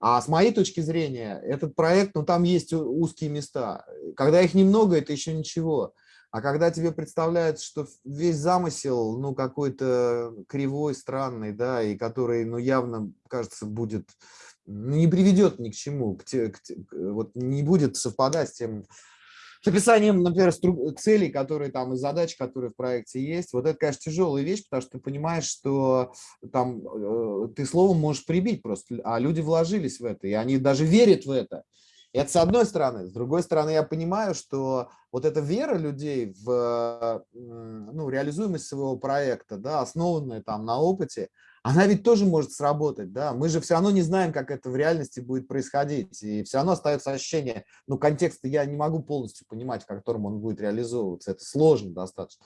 A: а с моей точки зрения, этот проект, ну, там есть узкие места. Когда их немного, это еще ничего. А когда тебе представляется, что весь замысел, ну, какой-то кривой, странный, да, и который, ну, явно, кажется, будет, ну, не приведет ни к чему, к те- к вот не будет совпадать с тем, с описанием, например, целей, которые там и задач, которые в проекте есть. Вот это, конечно, тяжелая вещь, потому что ты понимаешь, что там э, ты словом можешь прибить просто, а люди вложились в это, и они даже верят в это. Это с одной стороны. С другой стороны, я понимаю, что вот эта вера людей в ну, реализуемость своего проекта, да, основанная там на опыте, она ведь тоже может сработать, да. Мы же все равно не знаем, как это в реальности будет происходить, и все равно остается ощущение, ну, контекста я не могу полностью понимать, в котором он будет реализовываться, это сложно достаточно.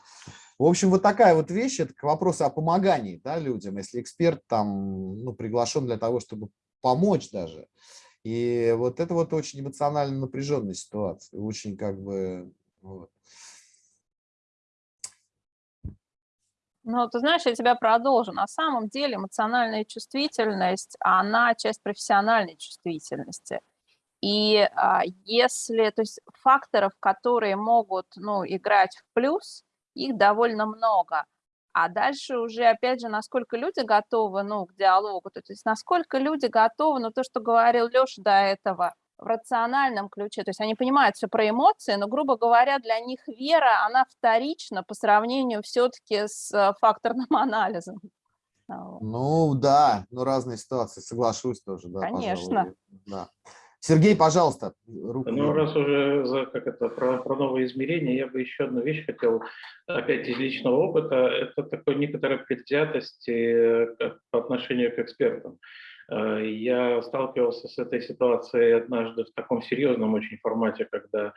A: В общем, вот такая вот вещь, это к вопросу о помогании, да, людям, если эксперт там, ну, приглашен для того, чтобы помочь даже, и вот это вот очень эмоционально напряженная ситуация, очень как бы... Вот.
D: Ну, ты знаешь, я тебя продолжу. На самом деле эмоциональная чувствительность, она часть профессиональной чувствительности. И а, если, то есть факторов, которые могут, ну, играть в плюс, их довольно много. А дальше уже, опять же, насколько люди готовы, ну, к диалогу, то есть насколько люди готовы, ну, то, что говорил Леша до этого, в рациональном ключе, то есть они понимают все про эмоции, но, грубо говоря, для них вера, она вторична по сравнению все-таки с э, факторным анализом. А.
A: Ну да, ну разные ситуации, соглашусь тоже, да,
D: Конечно.
A: пожалуй, Да. Сергей, пожалуйста, руку.
C: Ну, раз уже за, как это, про, про новые измерения, я бы еще одну вещь хотел, опять из личного опыта, это такой некоторая предвзятость э, по отношению к экспертам. Э, Я сталкивался с этой ситуацией однажды в таком серьезном очень формате, когда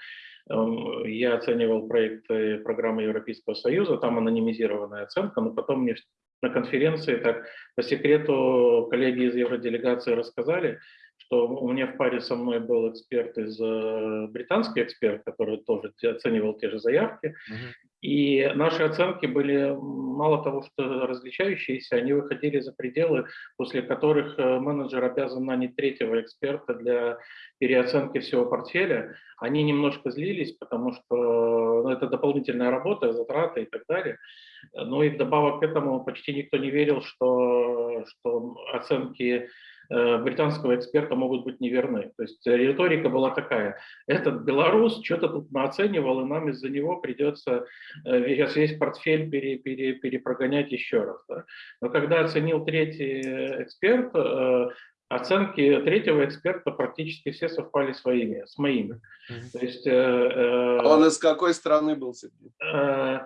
C: эм, я оценивал проекты программы Европейского Союза, там анонимизированная оценка, но потом мне на конференции так по секрету коллеги из евроделегации рассказали, что у меня в паре со мной был эксперт из э, британский эксперт, который тоже оценивал те же заявки,
A: Мгм.
C: и наши оценки были мало того, что различающиеся, они выходили за пределы, после которых э, менеджер обязан нанять третьего эксперта для переоценки всего портфеля. Они немножко злились, потому что ну, это дополнительная работа, затраты и так далее. Ну и вдобавок к этому почти никто не верил, что, что оценки британского эксперта могут быть неверны. То есть риторика была такая, этот белорус что-то тут наценивал, и нам из-за него придется э, весь, весь портфель пере, пере- перепрогонять еще раз. да. Но когда оценил третий эксперт, э, оценки третьего эксперта практически все совпали с моими. С моими. То есть, э, э,
B: А Он из какой страны был, Сергей?
C: Э,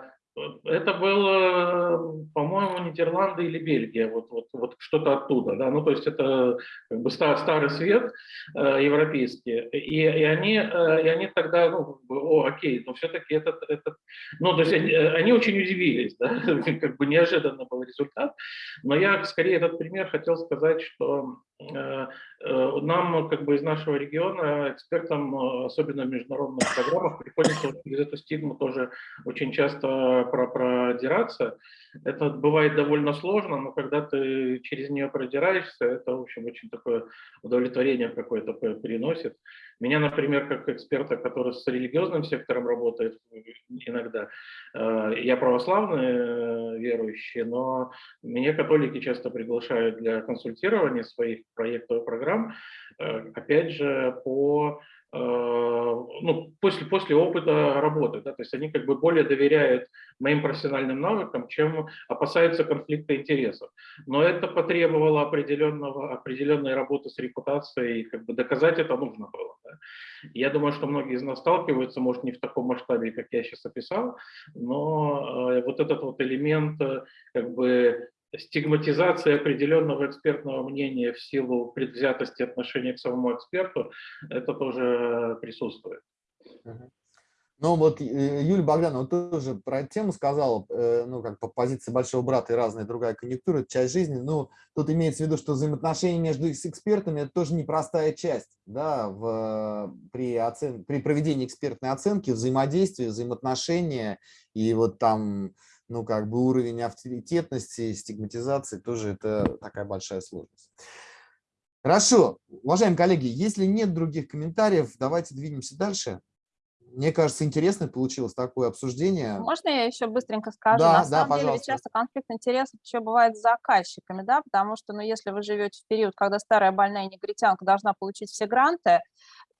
C: Это было, по-моему, Нидерланды или Бельгия, вот, вот, вот что-то оттуда, да, ну то есть это как бы ста- старый свет э, европейский, и, и они, э, и они тогда, ну, как бы, о, окей, но все-таки этот, этот, ну то есть они, э, они очень удивились, да, как бы неожиданно был результат, но я скорее этот пример хотел сказать, что э, э, нам как бы из нашего региона экспертам, особенно в международных программах, приходится через эту стигму тоже очень часто про продираться. Это бывает довольно сложно, но когда ты через нее продираешься, это, в общем, очень такое удовлетворение какое-то приносит. Меня, например, как эксперта, который с религиозным сектором работает иногда, э, я православный э, верующий, но меня католики часто приглашают для консультирования своих проектов и программ, э, опять же, по э, ну, после, после опыта работы, да, то есть они как бы более доверяют моим профессиональным навыкам, чем опасаются конфликта интересов. Но это потребовало определенного, определенной работы с репутацией, как бы доказать это нужно было. да. Я думаю, что многие из нас сталкиваются, может, не в таком масштабе, как я сейчас описал, но э, вот этот вот элемент э, как бы стигматизация определенного экспертного мнения в силу предвзятости отношения к самому эксперту, это тоже присутствует.
A: Ну вот э, Юлия Богданова тоже про тему сказала, э, ну как по позиции большого брата и разная другая конъюнктура, часть жизни. Ну тут имеется в виду, что взаимоотношения между экспертами это тоже непростая часть, да, в, при, оцен, при проведении экспертной оценки, взаимодействия, взаимоотношения и вот там, ну как бы уровень авторитетности, стигматизации тоже это такая большая сложность. Хорошо, уважаемые коллеги, если нет других комментариев, давайте двинемся дальше. Мне кажется, интересно получилось такое обсуждение.
D: Можно я еще быстренько скажу?
A: Да,
D: На
A: да,
D: самом деле
A: пожалуйста.
D: часто конфликт интересов еще бывает с заказчиками, да, потому что, ну, если вы живете в период, когда старая больная негритянка должна получить все гранты,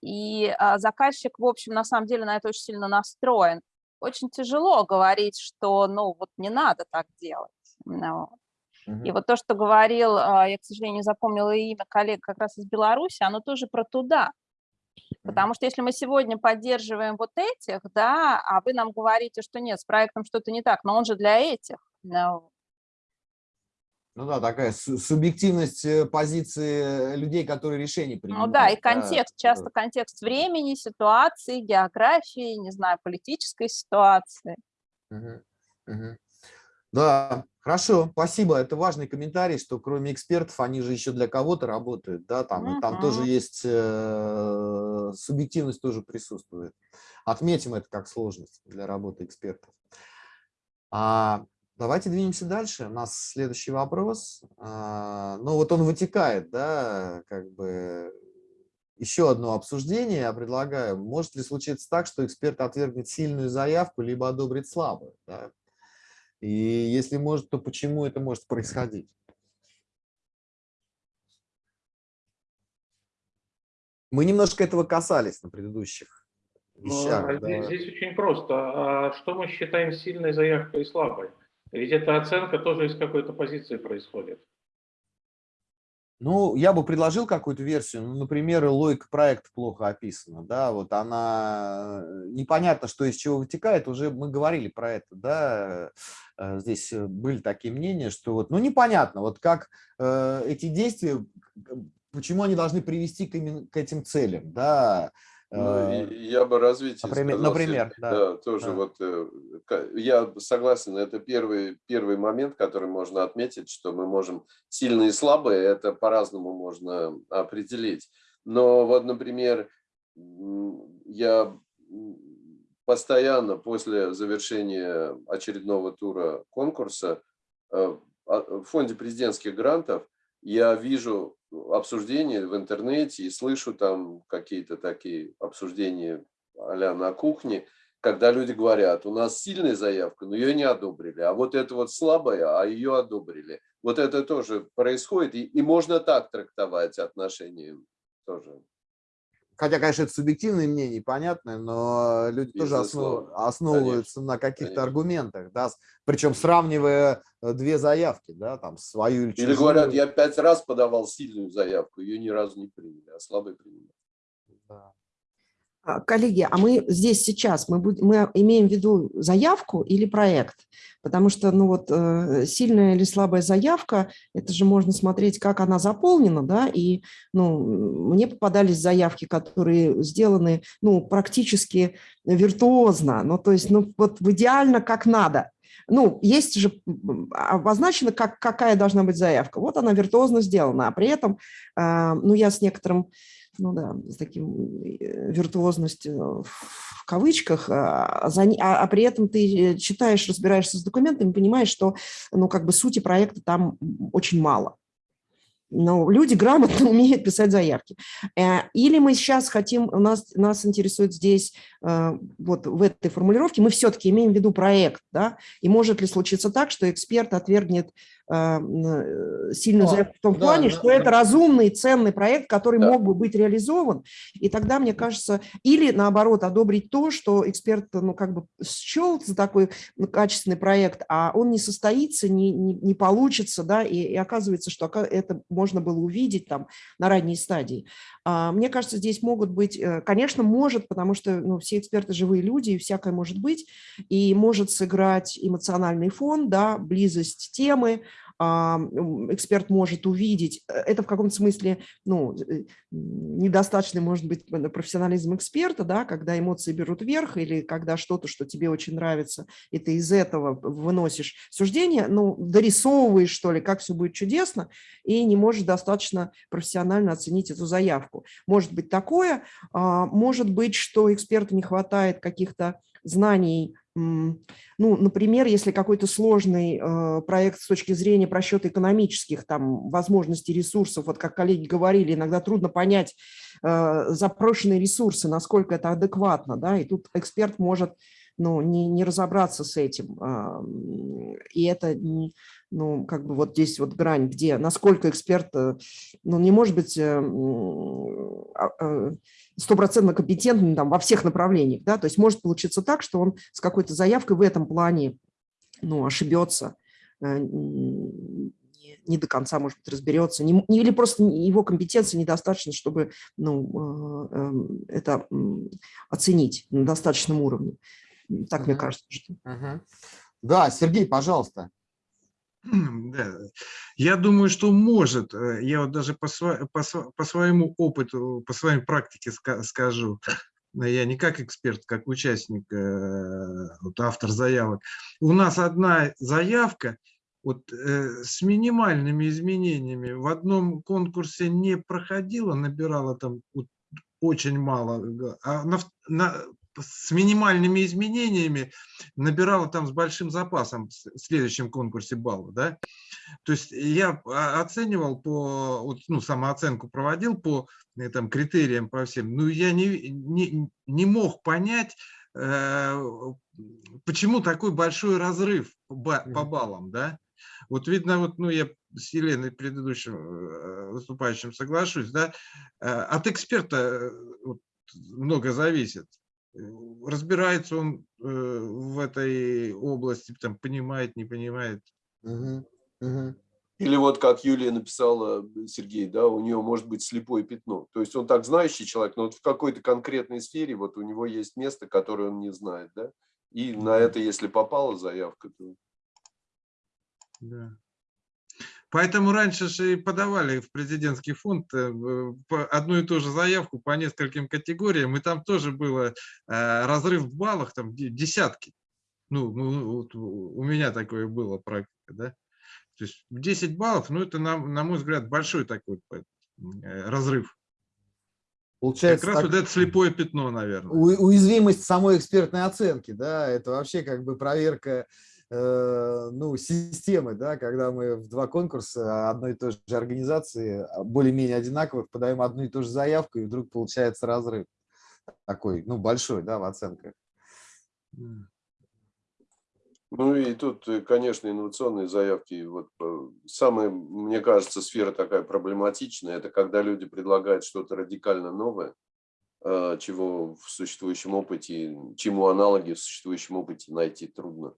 D: и а, заказчик, в общем, на самом деле на это очень сильно настроен, очень тяжело говорить, что, ну, вот не надо так делать. Ну, И
A: Мгм.
D: вот то, что говорил, а, я, к сожалению, запомнила имя коллег как раз из Беларуси, оно тоже про туда. Потому что если мы сегодня поддерживаем вот этих, да, а вы нам говорите, что нет, с проектом что-то не так, но он же для этих. Ну,
A: Ну да, такая су- субъективность э, позиции людей, которые решения
D: Ну
A: принимают.
D: да, и контекст, часто контекст времени, ситуации, географии, не знаю, политической ситуации.
A: Мгм, мгм. Да, хорошо, спасибо. Это важный комментарий, что кроме экспертов, они же еще для кого-то работают, да, там, и там тоже есть э, субъективность тоже присутствует. Отметим это как сложность для работы экспертов. А, давайте двинемся дальше. У нас следующий вопрос. А, ну вот он вытекает, да, как бы еще одно обсуждение я предлагаю. Может ли случиться так, что эксперт отвергнет сильную заявку, либо одобрит слабую? да? И если может, то почему это может происходить? Мы немножко этого касались на предыдущих
C: Ну,
A: вещах.
C: а
A: да.
C: здесь, здесь очень просто. А что мы считаем сильной заявкой и слабой? Ведь эта оценка тоже из какой-то позиции происходит.
A: Ну, я бы предложил какую-то версию. Ну, например, логика проекта плохо описана. Да, вот она э, непонятно, что из чего вытекает. Уже мы говорили про это, да. э, Здесь э, были такие мнения, что вот, ну, непонятно, вот как э, эти действия, почему они должны привести к, к этим целям, да.
B: Ну, и я бы развитие
A: например-
B: сказал,
A: например,
B: Сергей.
A: да,
B: тоже
A: да.
B: вот э, я согласен, это первый, первый момент, который можно отметить, что мы можем сильные и слабые, это по-разному можно определить. Но вот, например, я постоянно после завершения очередного тура конкурса э, а- в фонде президентских грантов я вижу обсуждения в интернете и слышу там какие-то такие обсуждения а на кухне, когда люди говорят, у нас сильная заявка, но ее не одобрили, а вот это вот слабая, а ее одобрили. Вот это тоже происходит, и, и можно так трактовать отношения тоже.
A: Хотя, конечно, это субъективное мнение, понятно, но люди тоже основ- основываются на каких-то
B: Конечно.
A: аргументах, да, причем сравнивая э, две заявки, да, там свою или
B: Или
A: чужую.
B: говорят, я пять раз подавал сильную заявку, ее ни разу не приняли, а слабый приняли.
A: Да.
G: А, Коллеги, а мы здесь сейчас, мы, будем, мы имеем в виду заявку или проект? Потому что, ну вот, э, сильная или слабая заявка, это же можно смотреть, как она заполнена, да, и, ну, мне попадались заявки, которые сделаны, ну, практически виртуозно, ну, то есть, ну, вот идеально как надо. Ну, есть же обозначено, как, какая должна быть заявка. Вот она виртуозно сделана, а при этом, а, ну, я с некоторым ну да, с таким э, виртуозностью в кавычках, а, за не- а, а при этом ты читаешь, разбираешься с документами, понимаешь, что ну, как бы сути проекта там очень мало. Но люди грамотно умеют писать заявки. Э, Или мы сейчас хотим, нас, нас интересует здесь, э, вот в этой формулировке, мы все-таки имеем в виду проект, да, и может ли случиться так, что эксперт отвергнет сильную
A: А,
G: заявку в том
A: да,
G: плане,
A: да,
G: что это
A: да.
G: разумный, ценный проект, который
B: Да.
G: мог бы быть реализован, и тогда, мне кажется, или наоборот одобрить то, что эксперт, ну, как бы счел за такой ну, качественный проект, а он не состоится, не, не, не получится, да, и, и оказывается, что это можно было увидеть там на ранней стадии. А, Мне кажется, здесь могут быть, э, конечно, может, потому что ну, все эксперты живые люди, и всякое может быть, и может сыграть эмоциональный фон, да, близость темы, эксперт может увидеть, э, это в каком-то смысле ну, э, недостаточный, может быть, профессионализм эксперта, да, когда эмоции берут верх или когда что-то, что тебе очень нравится, и ты из этого выносишь суждение, ну, дорисовываешь, что ли, как все будет чудесно, и не можешь достаточно профессионально оценить эту заявку. Может быть такое, а, может быть, что эксперту не хватает каких-то знаний ну, например, если какой-то сложный э, проект с точки зрения просчета экономических там, возможностей ресурсов, вот как коллеги говорили, иногда трудно понять э, запрошенные ресурсы, насколько это адекватно, да, и тут эксперт может ну, не, не разобраться с этим. Э, и это, ну, как бы вот здесь вот грань, где, насколько эксперт, э, ну, не может быть... Э, э, стопроцентно компетентным там, во всех направлениях. Да? То есть может получиться так, что он с какой-то заявкой в этом плане ну, ошибется, э, не, до конца, может быть, разберется, не, или просто его компетенции недостаточно, чтобы ну, э, эм, это оценить на достаточном уровне. Так uh -huh. мне кажется. Что...
A: Uh -huh. Да, Сергей, пожалуйста.
H: Да. Я думаю, что может. Э, я вот даже по, по, по своему опыту, по своей практике скажу. Я не как эксперт, как участник, э, вот автор заявок. У нас одна заявка вот, э, с минимальными изменениями в одном конкурсе не проходила, набирала там вот, очень мало, а на, на, с минимальными изменениями набирала там с большим запасом в следующем конкурсе балла. Да? То есть я оценивал по, ну, самооценку проводил по э, там, критериям по всем, но я не, не, не мог понять, э, почему такой большой разрыв по, по баллам. Да? Вот видно, вот, ну, я с Еленой предыдущим э, выступающим соглашусь, да, от эксперта много зависит разбирается он э, в этой области, там, понимает, не понимает.
B: Угу, угу. Или вот как Юлия написала, Сергей, да, у нее может быть слепое пятно. То есть он так знающий человек, но вот в какой-то конкретной сфере вот у него есть место, которое он не знает, да. И на это, если попала заявка, то...
H: Да. Поэтому раньше же и подавали в президентский фонд э, одну и ту же заявку по нескольким категориям, и там тоже было э, разрыв в баллах, там десятки. Ну, ну вот у меня такое было практика, да. То есть 10 баллов, ну это, на, на мой взгляд, большой такой э, разрыв.
A: Получается,
H: как раз так, вот это слепое пятно, наверное.
A: Уязвимость самой экспертной оценки, да, это вообще как бы проверка ну, системы, да, когда мы в два конкурса одной и той же организации, а, более-менее одинаковых, подаем одну и ту же заявку, и вдруг получается разрыв такой, ну, большой, да, в оценках.
B: Ну и тут, э, конечно, инновационные заявки. Вот э, самая, мне кажется, сфера такая проблематичная, это когда люди предлагают что-то радикально новое, чего в существующем опыте, чему аналоги в существующем опыте найти трудно.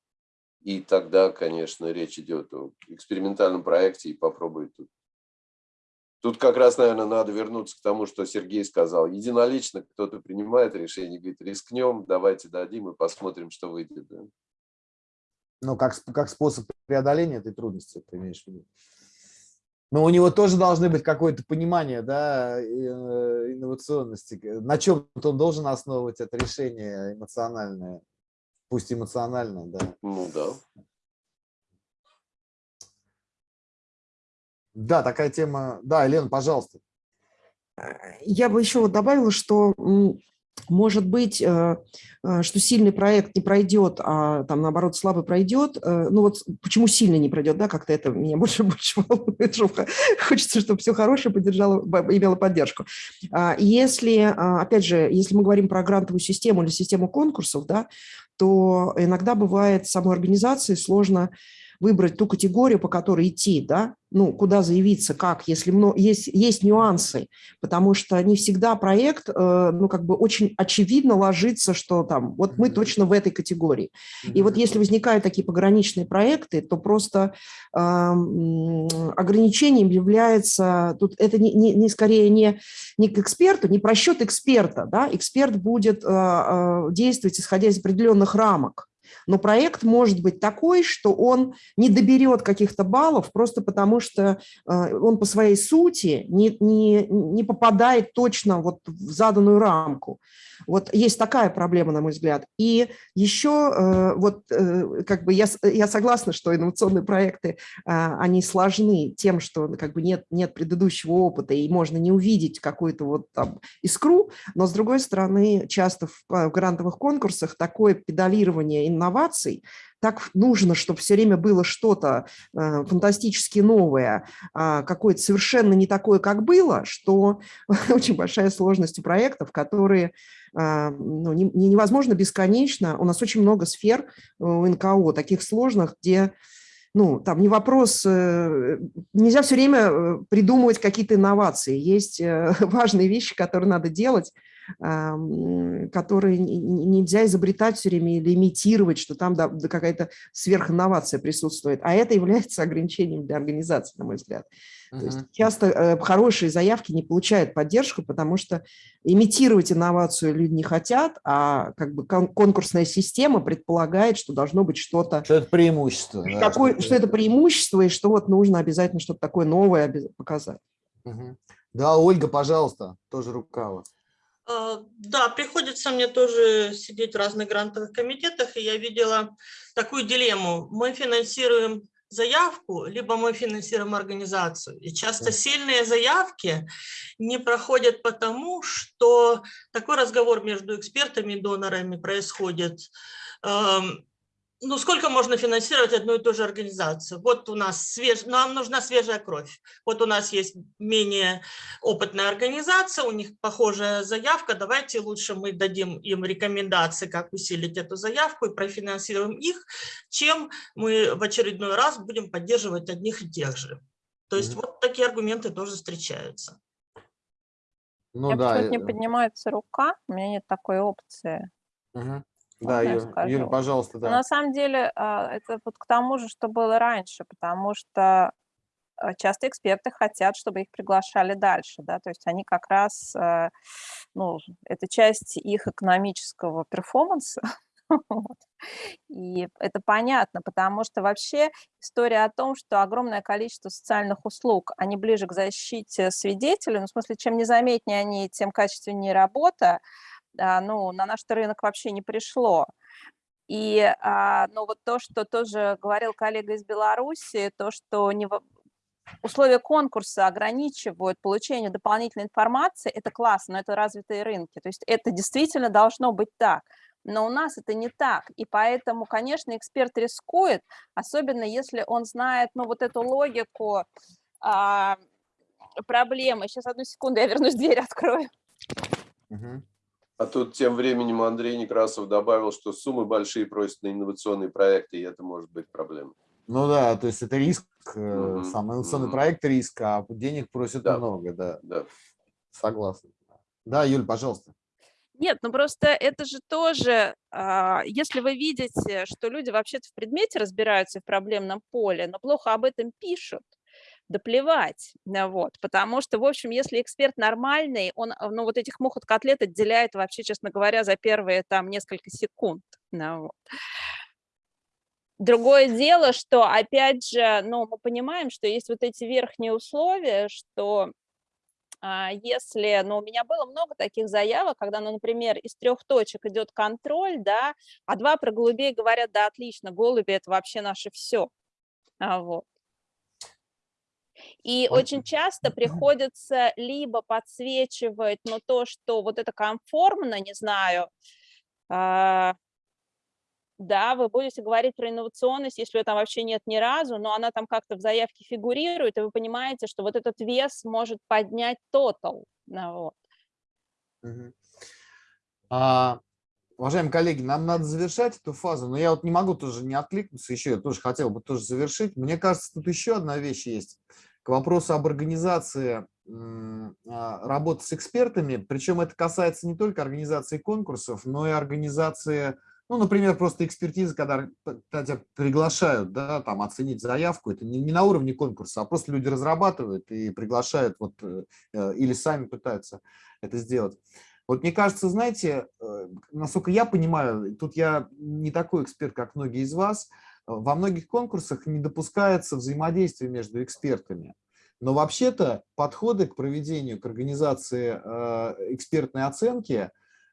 B: И тогда, конечно, речь идет о экспериментальном проекте и попробуй тут. Тут как раз, наверное, надо вернуться к тому, что Сергей сказал. Единолично кто-то принимает решение, говорит, рискнем, давайте дадим и посмотрим, что выйдет.
A: Ну, как, как способ преодоления этой трудности, ты имеешь в виду? Но у него тоже должны быть какое-то понимание да, э, инновационности. На чем он должен основывать это решение эмоциональное? Пусть эмоционально, да.
B: Ну да.
A: Да, такая тема. Да, Елена, пожалуйста.
G: Я бы еще вот добавила, что может быть, э, э, что сильный проект не пройдет, а там наоборот слабый пройдет. Э, ну вот почему сильный не пройдет, да, как-то это меня больше больше волнует. Хочется, чтобы все хорошее поддержало, имело поддержку. А если, а, опять же, если мы говорим про грантовую систему или систему конкурсов, да, то иногда бывает самой организации сложно выбрать ту категорию, по которой идти, да, ну, куда заявиться, как, если много, есть, есть нюансы, потому что не всегда проект, э, ну, как бы очень очевидно ложится, что там, вот мы точно в этой категории. И вот если возникают такие пограничные проекты, то просто э, ограничением является, тут это не, не, не скорее не, не к эксперту, не просчет эксперта, да, эксперт будет э, э, действовать, исходя из определенных рамок, Но проект может быть такой, что он не доберет каких-то баллов просто потому, что э, он по своей сути не, не, не попадает точно вот в заданную рамку. Вот есть такая проблема, на мой взгляд. И еще э, вот э, как бы я, я согласна, что инновационные проекты, они сложны тем, что как бы нет, нет предыдущего опыта, и можно не увидеть какую-то вот там искру, но с другой стороны, часто в, в грантовых конкурсах такое педалирование инноваций, так нужно, чтобы все время было что-то э, фантастически новое, э, какое-то совершенно не такое, как было, что очень большая сложность у проектов, которые э, ну, не, невозможно бесконечно. У нас очень много сфер у НКО, таких сложных, где ну, там не вопрос, э, нельзя все время э, придумывать какие-то инновации. Есть э, важные вещи, которые надо делать, которые нельзя изобретать все время или имитировать, что там какая-то сверхинновация присутствует. А это является ограничением для организации, на мой взгляд. Uh -huh. То есть часто э, хорошие заявки не получают поддержку, потому что имитировать инновацию люди не хотят, а как бы конкурсная система предполагает, что должно быть что-то...
A: Что это преимущество.
G: Да, что, что, что это преимущество, и что вот нужно обязательно что-то такое новое показать.
A: Uh -huh. Да, Ольга, пожалуйста, тоже рукава.
I: А, да, приходится мне тоже сидеть в разных грантовых комитетах, и я видела такую дилемму. Мы финансируем заявку, либо мы финансируем организацию. И часто сильные заявки не проходят потому, что такой разговор между экспертами и донорами происходит ну, сколько можно финансировать одну и ту же организацию? Вот у нас свеж... нам нужна свежая кровь. Вот у нас есть менее опытная организация, у них похожая заявка. Давайте лучше мы дадим им рекомендации, как усилить эту заявку и профинансируем их, чем мы в очередной раз будем поддерживать одних и тех же. То есть mm -hmm. вот такие аргументы тоже встречаются.
D: Ну, Я да. не поднимается рука, у меня нет такой опции.
A: Угу. Да, Юль, Юль, пожалуйста, да.
D: Но на самом деле а, это вот к тому же, что было раньше, потому что а, часто эксперты хотят, чтобы их приглашали дальше, да, то есть они как раз, а, ну, это часть их экономического перформанса, вот. И это понятно, потому что вообще история о том, что огромное количество социальных услуг, они ближе к защите свидетелей, ну, в смысле, чем незаметнее они, тем качественнее работа, ну, на наш рынок вообще не пришло. И, а, ну, вот то, что тоже говорил коллега из Беларуси, то, что не, условия конкурса ограничивают получение дополнительной информации, это классно, но это развитые рынки. То есть это действительно должно быть так. Но у нас это не так. И поэтому, конечно, эксперт рискует, особенно если он знает ну, вот эту логику а, проблемы. Сейчас, одну секунду, я вернусь, дверь открою.
B: Угу. А тут тем временем Андрей Некрасов добавил, что суммы большие просят на инновационные проекты, и это может быть проблема.
A: Ну да, то есть это риск, mm -hmm. сам инновационный mm -hmm. проект риск, а денег просят да. много, да.
B: да.
A: Согласен. Да, Юль, пожалуйста.
D: Нет, ну просто это же тоже, а, если вы видите, что люди вообще-то в предмете разбираются в проблемном поле, но плохо об этом пишут, да плевать, вот, потому что, в общем, если эксперт нормальный, он, э, ну, вот этих мух от котлет отделяет вообще, честно говоря, за первые там несколько секунд, ну, вот. Другое дело, что, опять же, ну, мы понимаем, что есть вот эти верхние условия, что а, если, ну, у меня было много таких заявок, когда, ну, например, из трех точек идет контроль, да, а два про голубей говорят, да, отлично, голуби – это вообще наше все. А, вот. И очень часто приходится либо подсвечивать, но то, что вот это комфортно, не знаю, а, да, вы будете говорить про инновационность, если ее там вообще нет ни разу, но она там как-то в заявке фигурирует, и вы понимаете, что вот этот вес может поднять тотал. Вот.
A: а, уважаемые коллеги, нам надо завершать эту фазу, но я вот не могу тоже не откликнуться еще, я тоже хотел бы тоже завершить. Мне кажется, тут еще одна вещь есть к вопросу об организации а, работы с экспертами, причем это касается не только организации конкурсов, но и организации, ну, например, просто экспертизы, когда, тебя приглашают, да, там, оценить заявку, это не, не на уровне конкурса, а просто люди разрабатывают и приглашают, вот, э, э, или сами пытаются это сделать. Вот мне кажется, знаете, э, насколько я понимаю, тут я не такой эксперт, как многие из вас, во многих конкурсах не допускается взаимодействие между экспертами. Но вообще-то подходы к проведению, к организации э, экспертной оценки,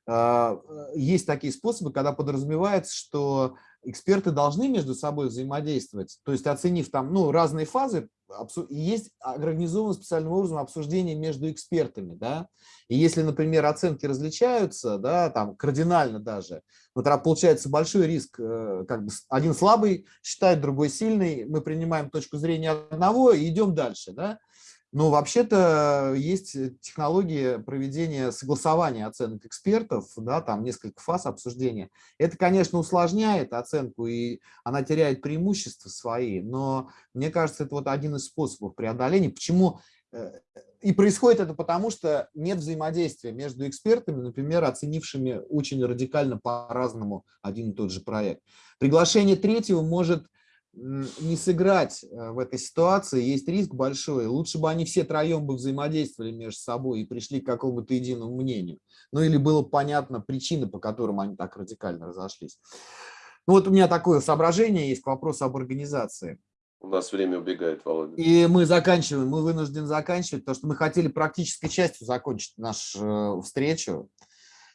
A: э, есть такие способы, когда подразумевается, что эксперты должны между собой взаимодействовать, то есть оценив там ну, разные фазы, есть организовано специальным образом обсуждение между экспертами, да, и если, например, оценки различаются, да, там кардинально даже, вот тогда получается большой риск, э, как бы один слабый считает, другой сильный, мы принимаем точку зрения одного и идем дальше, да, но вообще-то есть технологии проведения согласования оценок экспертов, да, там несколько фаз обсуждения. Это, конечно, усложняет оценку, и она теряет преимущества свои, но мне кажется, это вот один из способов преодоления. Почему? Э, и происходит это потому, что нет взаимодействия между экспертами, например, оценившими очень радикально по-разному один и тот же проект. Приглашение третьего может не сыграть э, в этой ситуации, есть риск большой. Лучше бы они все троем бы взаимодействовали между собой и пришли к какому-то единому мнению. Ну или было понятно причины, по которым они так радикально разошлись. Ну вот у меня такое соображение есть к вопросу об организации.
B: У нас время убегает, Володя.
A: И мы заканчиваем, мы вынуждены заканчивать, потому что мы хотели практической частью закончить нашу э, встречу.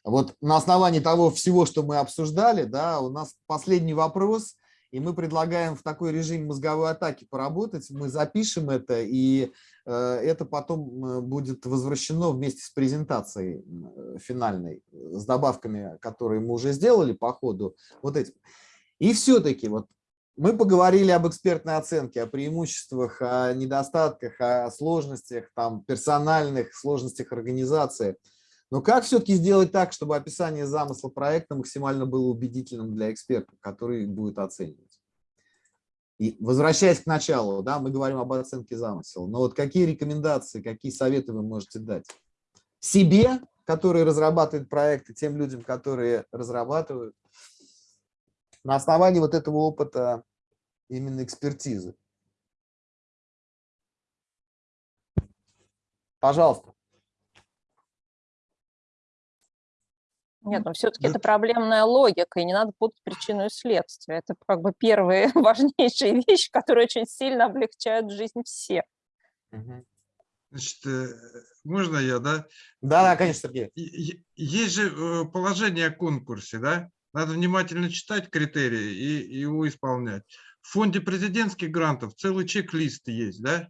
A: Вот на основании того всего, что мы обсуждали, да, у нас последний вопрос – и мы предлагаем в такой режим мозговой атаки поработать, мы запишем это, и э, это потом э, будет возвращено вместе с презентацией э, финальной, с добавками, которые мы уже сделали по ходу. Вот этим. И все-таки вот мы поговорили об экспертной оценке, о преимуществах, о недостатках, о сложностях, там, персональных сложностях организации. Но как все-таки сделать так, чтобы описание замысла проекта максимально было убедительным для эксперта, который будет оценивать? И возвращаясь к началу, да, мы говорим об оценке замысла. Но вот какие рекомендации, какие советы вы можете дать? Себе, который разрабатывает проекты, тем людям, которые разрабатывают, на основании вот этого опыта именно экспертизы. Пожалуйста.
D: Нет, но все-таки это проблемная логика, и не надо путать причину и следствие. Это как бы первые важнейшие вещи, которые очень сильно облегчают жизнь всех.
H: Значит, э, можно я, да?
A: Да, да, конечно, Сергей.
H: Есть же э, положение о конкурсе, да? Надо внимательно читать критерии и его исполнять. В фонде президентских грантов целый чек-лист есть, да?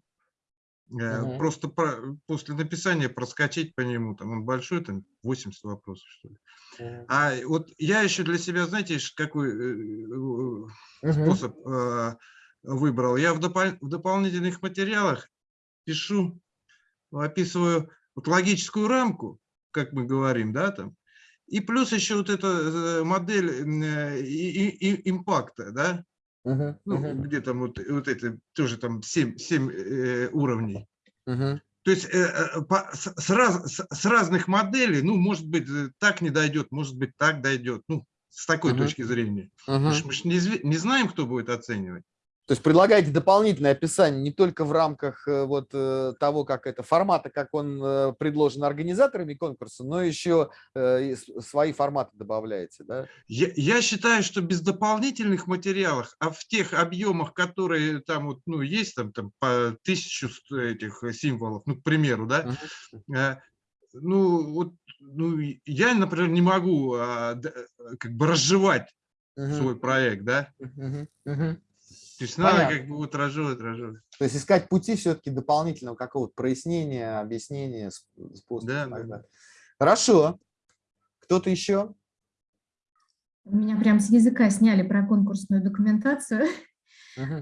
H: Угу. Просто про, после написания проскочить по нему, там он большой, там 80 вопросов, что ли. Угу. А вот я еще для себя, знаете, какой угу. способ э, выбрал? Я в, допол в дополнительных материалах пишу, описываю вот логическую рамку, как мы говорим, да, там, и плюс еще вот эта модель импакта, да, Ну, uh где там вот, вот это тоже там 7, 7 э, уровней. Uh То есть э, э, по, с, с, раз, с, с разных моделей, ну, может быть, э, так не дойдет, может быть, так дойдет. Ну, с такой uh точки зрения. Uh Мы же не, не знаем, кто будет оценивать.
A: То есть предлагаете дополнительное описание не только в рамках э, вот э, того, как это формата, как он э, предложен организаторами конкурса, но еще свои форматы добавляете, да?
H: Я, я считаю, что без дополнительных материалов, а в тех объемах, которые там вот, ну, есть там, там по тысячу этих символов, ну, к примеру, да, uh -huh. ну, вот, ну, я, например, не могу а, как бы разжевать uh -huh. свой проект, да? Uh -huh. То есть надо Понятно. как бы разжевывать, разжевывать.
A: То есть искать пути все-таки дополнительного какого-то прояснения, объяснения, способа. Да, да. Хорошо. Кто-то еще?
J: Меня прям с языка сняли про конкурсную документацию.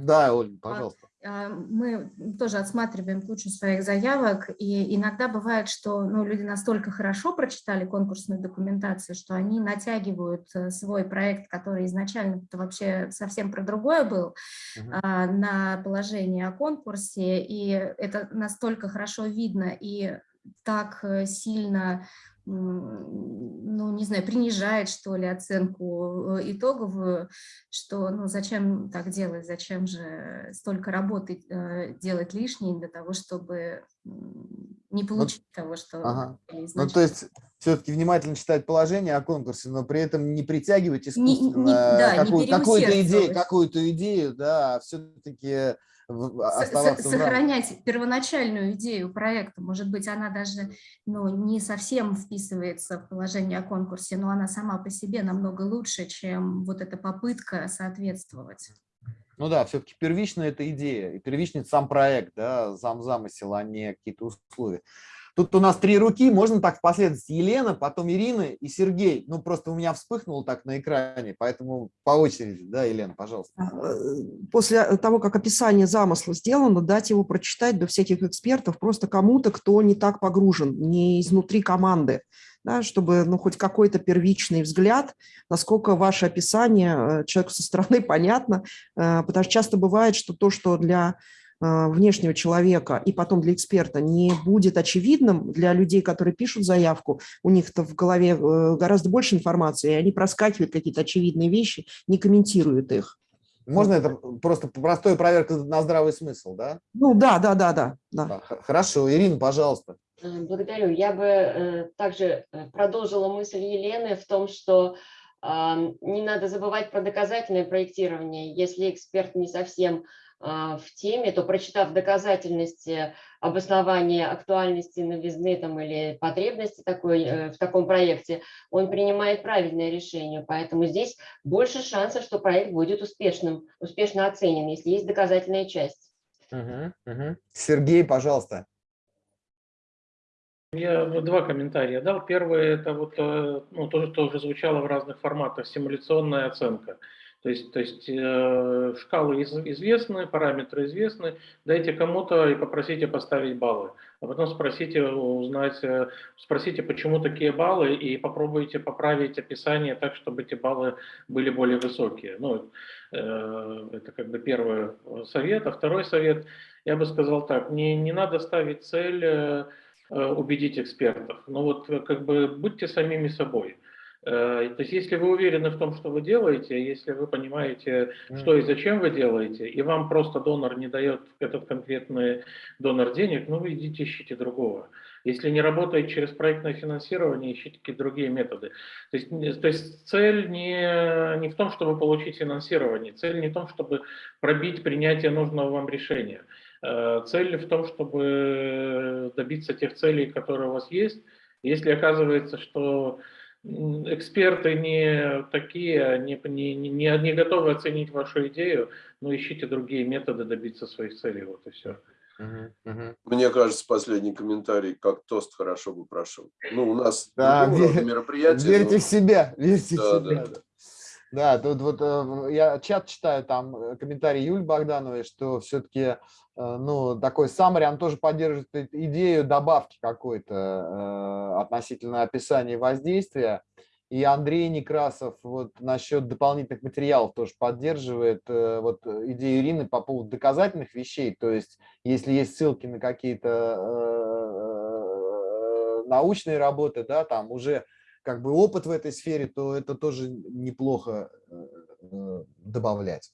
A: Да, Оль, пожалуйста.
J: А, мы тоже отсматриваем кучу своих заявок, и иногда бывает, что ну, люди настолько хорошо прочитали конкурсную документацию, что они натягивают э, свой проект, который изначально вообще совсем про другое был, угу. на положение о конкурсе, и это настолько хорошо видно и так э, сильно ну, не знаю, принижает, что ли, оценку э, итоговую, что, ну, зачем так делать, зачем же столько работы э, делать лишней для того, чтобы не получить того, что
A: Ага. Ну, то есть все-таки внимательно читать положение о конкурсе, но при этом не притягивать искусственно
J: да,
A: какую, какую-то идею, какую-то идею, да, все-таки
J: Со-
A: оставаться
J: со-
A: в
J: сохранять первоначальную идею проекта. Может быть, она даже ну, не совсем вписывается в положение о конкурсе, но она сама по себе намного лучше, чем вот эта попытка соответствовать.
A: Ну да, все-таки первичная это идея, и первичный сам проект, да, сам замысел, а не какие-то условия. Тут у нас три руки, можно так в последовательности. Елена, потом Ирина и Сергей. Ну, просто у меня вспыхнуло так на экране, поэтому по очереди, да, Елена, пожалуйста.
G: Э, После того, как описание замысла сделано, дать его прочитать до всяких экспертов просто кому-то, кто не так погружен, не изнутри команды, да, чтобы ну, хоть какой-то первичный взгляд, насколько ваше описание э, человеку со стороны понятно, э, потому что часто бывает, что то, что для внешнего человека и потом для эксперта не будет очевидным для людей, которые пишут заявку, у них-то в голове э, гораздо больше информации, и они проскакивают какие-то очевидные вещи, не комментируют их.
A: Можно это просто простая проверка на здравый смысл, да?
G: Ну да, да, да, да, да.
A: Хорошо, Ирина, пожалуйста.
E: Э, Благодарю. Я бы э, также э, продолжила мысль Елены в том, что не надо забывать про доказательное проектирование. Если эксперт не совсем в теме, то прочитав доказательности обоснования актуальности новизны там, или потребности такой, э, в таком проекте, он принимает правильное решение. Поэтому здесь больше шансов, что проект будет успешным, успешно оценен, если есть доказательная часть.
A: Мгм, мгм. Сергей, пожалуйста.
C: Я два комментария дал. Первый это вот э, ну, то, что уже звучало в разных форматах, симуляционная оценка. То есть, то есть э, шкалы из- известны, параметры известны, дайте кому-то и попросите поставить баллы. А потом спросите узнать, э, спросите, почему такие баллы, и попробуйте поправить описание так, чтобы эти баллы были более высокие. Ну, э, это как бы первый совет. А второй совет, я бы сказал так, не, не надо ставить цель э, убедить экспертов. Но вот э, как бы будьте самими собой. Э, То есть если вы уверены в том, что вы делаете, если вы понимаете, что и зачем вы делаете, и вам просто донор не дает этот конкретный донор денег, ну вы идите ищите другого. Если не работает через проектное финансирование, ищите какие-то другие методы. То есть, то есть цель не, не в том, чтобы получить финансирование, цель не в том, чтобы пробить принятие нужного вам решения. Э, Цель в том, чтобы добиться тех целей, которые у вас есть. Если оказывается, что эксперты не такие, не, не, не, не готовы оценить вашу идею, ну ищите другие методы добиться своих целей, вот и все.
B: Мне кажется, последний комментарий, как тост хорошо бы прошел. Ну, у нас
A: Да,
B: мероприятие.
A: Верьте
B: но-
A: в себя, верьте
B: Да,
A: в себя.
B: да, да.
A: Да, тут вот э, я чат читаю, там э, комментарий Юль Богдановой, что все-таки, ну, такой он тоже поддерживает идею добавки какой-то э, относительно описания воздействия. И Андрей Некрасов вот насчет дополнительных материалов тоже поддерживает э, вот идею Ирины по поводу доказательных вещей. То есть, если есть ссылки на какие-то э, научные работы, да, там уже как бы опыт в этой сфере, то это тоже неплохо э, э, добавлять.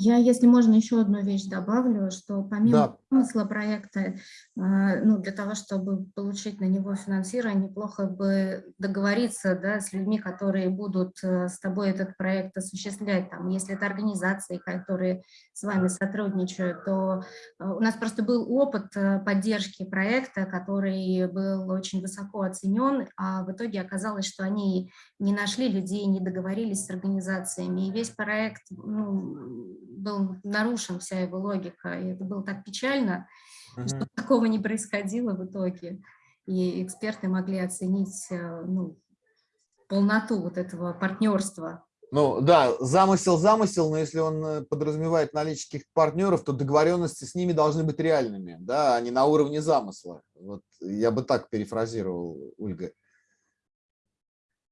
J: Я, если можно, еще одну вещь добавлю, что помимо
A: Да.
J: смысла проекта, э, ну, для того, чтобы получить на него финансирование, неплохо бы договориться да, с людьми, которые будут э, с тобой этот проект осуществлять. Там, если это организации, которые с вами сотрудничают, то э, у нас просто был опыт поддержки проекта, который был очень высоко оценен, а в итоге оказалось, что они не нашли людей, не договорились с организациями, и весь проект ну, был нарушен, вся его логика, и это было так печально, что
A: мгм.
J: такого не происходило в итоге, и эксперты могли оценить э, ну, полноту вот этого партнерства.
A: Ну да, замысел замысел, но если он э, подразумевает наличие каких-то партнеров, то договоренности с ними должны быть реальными, да, а не на уровне замысла. Вот я бы так перефразировал, Ольга.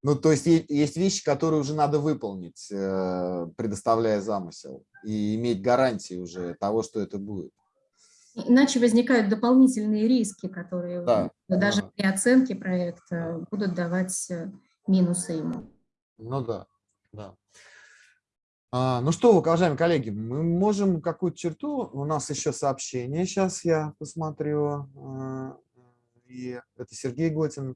A: Ну, то есть есть вещи, которые уже надо выполнить, э, предоставляя замысел, и иметь гарантии уже того, что это будет.
J: Иначе возникают дополнительные риски, которые
A: Да,
J: даже
A: да.
J: при оценке проекта будут давать э, минусы ему.
A: Ну да, да. А, ну что, уважаемые коллеги, мы можем какую-то черту, у нас еще сообщение, сейчас я посмотрю, а, и это Сергей Готин.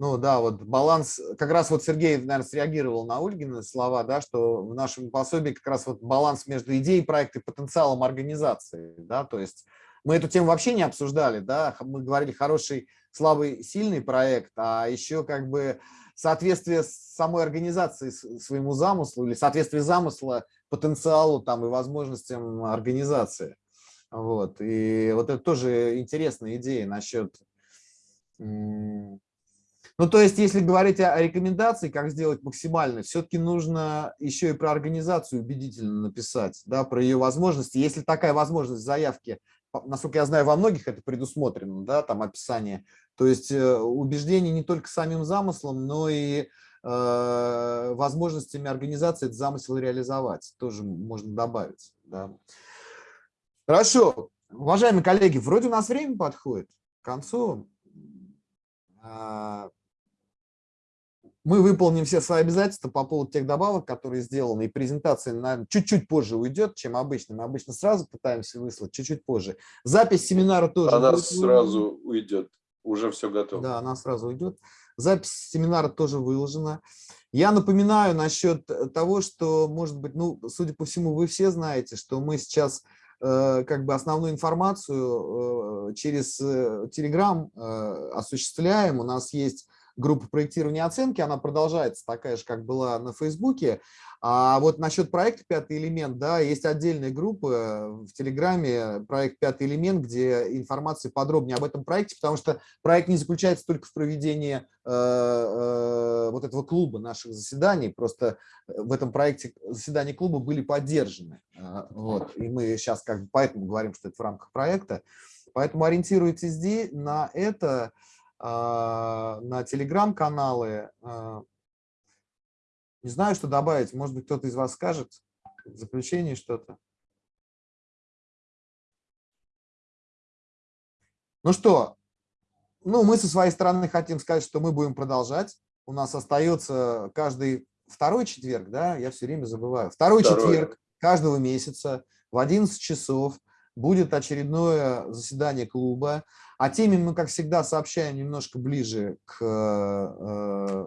A: Ну да, вот баланс, как раз вот Сергей, наверное, среагировал на Ольгины слова, да, что в нашем пособии как раз вот баланс между идеей проекта и потенциалом организации, да, то есть мы эту тему вообще не обсуждали, да, мы говорили хороший, слабый, сильный проект, а еще как бы соответствие самой организации своему замыслу или соответствие замысла потенциалу там и возможностям организации. Вот. И вот это тоже интересная идея насчет ну, то есть, если говорить о рекомендации, как сделать максимально, все-таки нужно еще и про организацию убедительно написать, да, про ее возможности. Если такая возможность заявки, насколько я знаю, во многих это предусмотрено, да, там описание, то есть э, убеждение не только самим замыслом, но и э, возможностями организации этот замысел реализовать, тоже можно добавить. Да. Хорошо, уважаемые коллеги, вроде у нас время подходит к концу. А, мы выполним все свои обязательства по поводу тех добавок, которые сделаны, и презентация, наверное, чуть-чуть позже уйдет, чем обычно. Мы обычно сразу пытаемся выслать, чуть-чуть позже. Запись семинара тоже
B: Она сразу уйдет, уже все готово.
A: Да, она сразу уйдет. Запись семинара тоже выложена. Я напоминаю насчет того, что, может быть, ну, судя по всему, вы все знаете, что мы сейчас э, как бы основную информацию э, через э, Telegram э, осуществляем. У нас есть группа проектирования оценки, она продолжается такая же, как была на Фейсбуке. А вот насчет проекта «Пятый элемент», да, есть отдельная группа в Телеграме, проект «Пятый элемент», где информация подробнее об этом проекте, потому что проект не заключается только в проведении э, э, вот этого клуба наших заседаний, просто в этом проекте заседания клуба были поддержаны. Э, вот, и мы сейчас как бы поэтому говорим, что это в рамках проекта. Поэтому ориентируйтесь здесь на это. На телеграм-каналы. А, не знаю, что добавить. Может быть, кто-то из вас скажет в заключение что-то. Ну что, ну мы со своей стороны хотим сказать, что мы будем продолжать. У нас остается каждый второй четверг, да, я все время забываю. Второй, второй. четверг каждого месяца в 11 часов будет очередное заседание клуба. О теме мы, как всегда, сообщаем немножко ближе к э,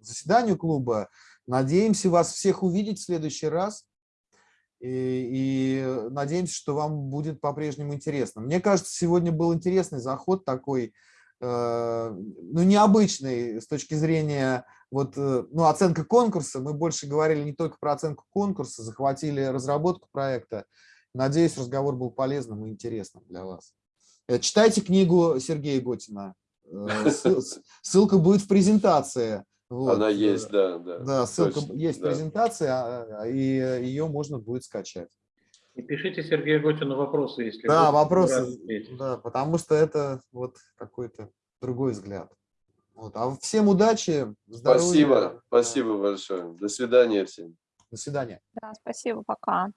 A: заседанию клуба. Надеемся вас всех увидеть в следующий раз. И, и надеемся, что вам будет по-прежнему интересно. Мне кажется, сегодня был интересный заход такой, э, ну, необычный с точки зрения вот, э, ну, оценка конкурса. Мы больше говорили не только про оценку конкурса, захватили разработку проекта. Надеюсь, разговор был полезным и интересным для вас. Э, читайте книгу Сергея Готина. Э, ссылка будет в презентации.
B: Вот. Она есть, да. Да,
A: да ссылка Точно, есть да. презентация, а, и ее можно будет скачать.
C: И пишите Сергею Готину вопросы, если
A: Да, вопросы, да, потому что это вот какой-то другой взгляд. Вот. А всем удачи,
B: здоровья. Спасибо, спасибо большое. До свидания всем.
A: До свидания.
D: Да, спасибо, пока.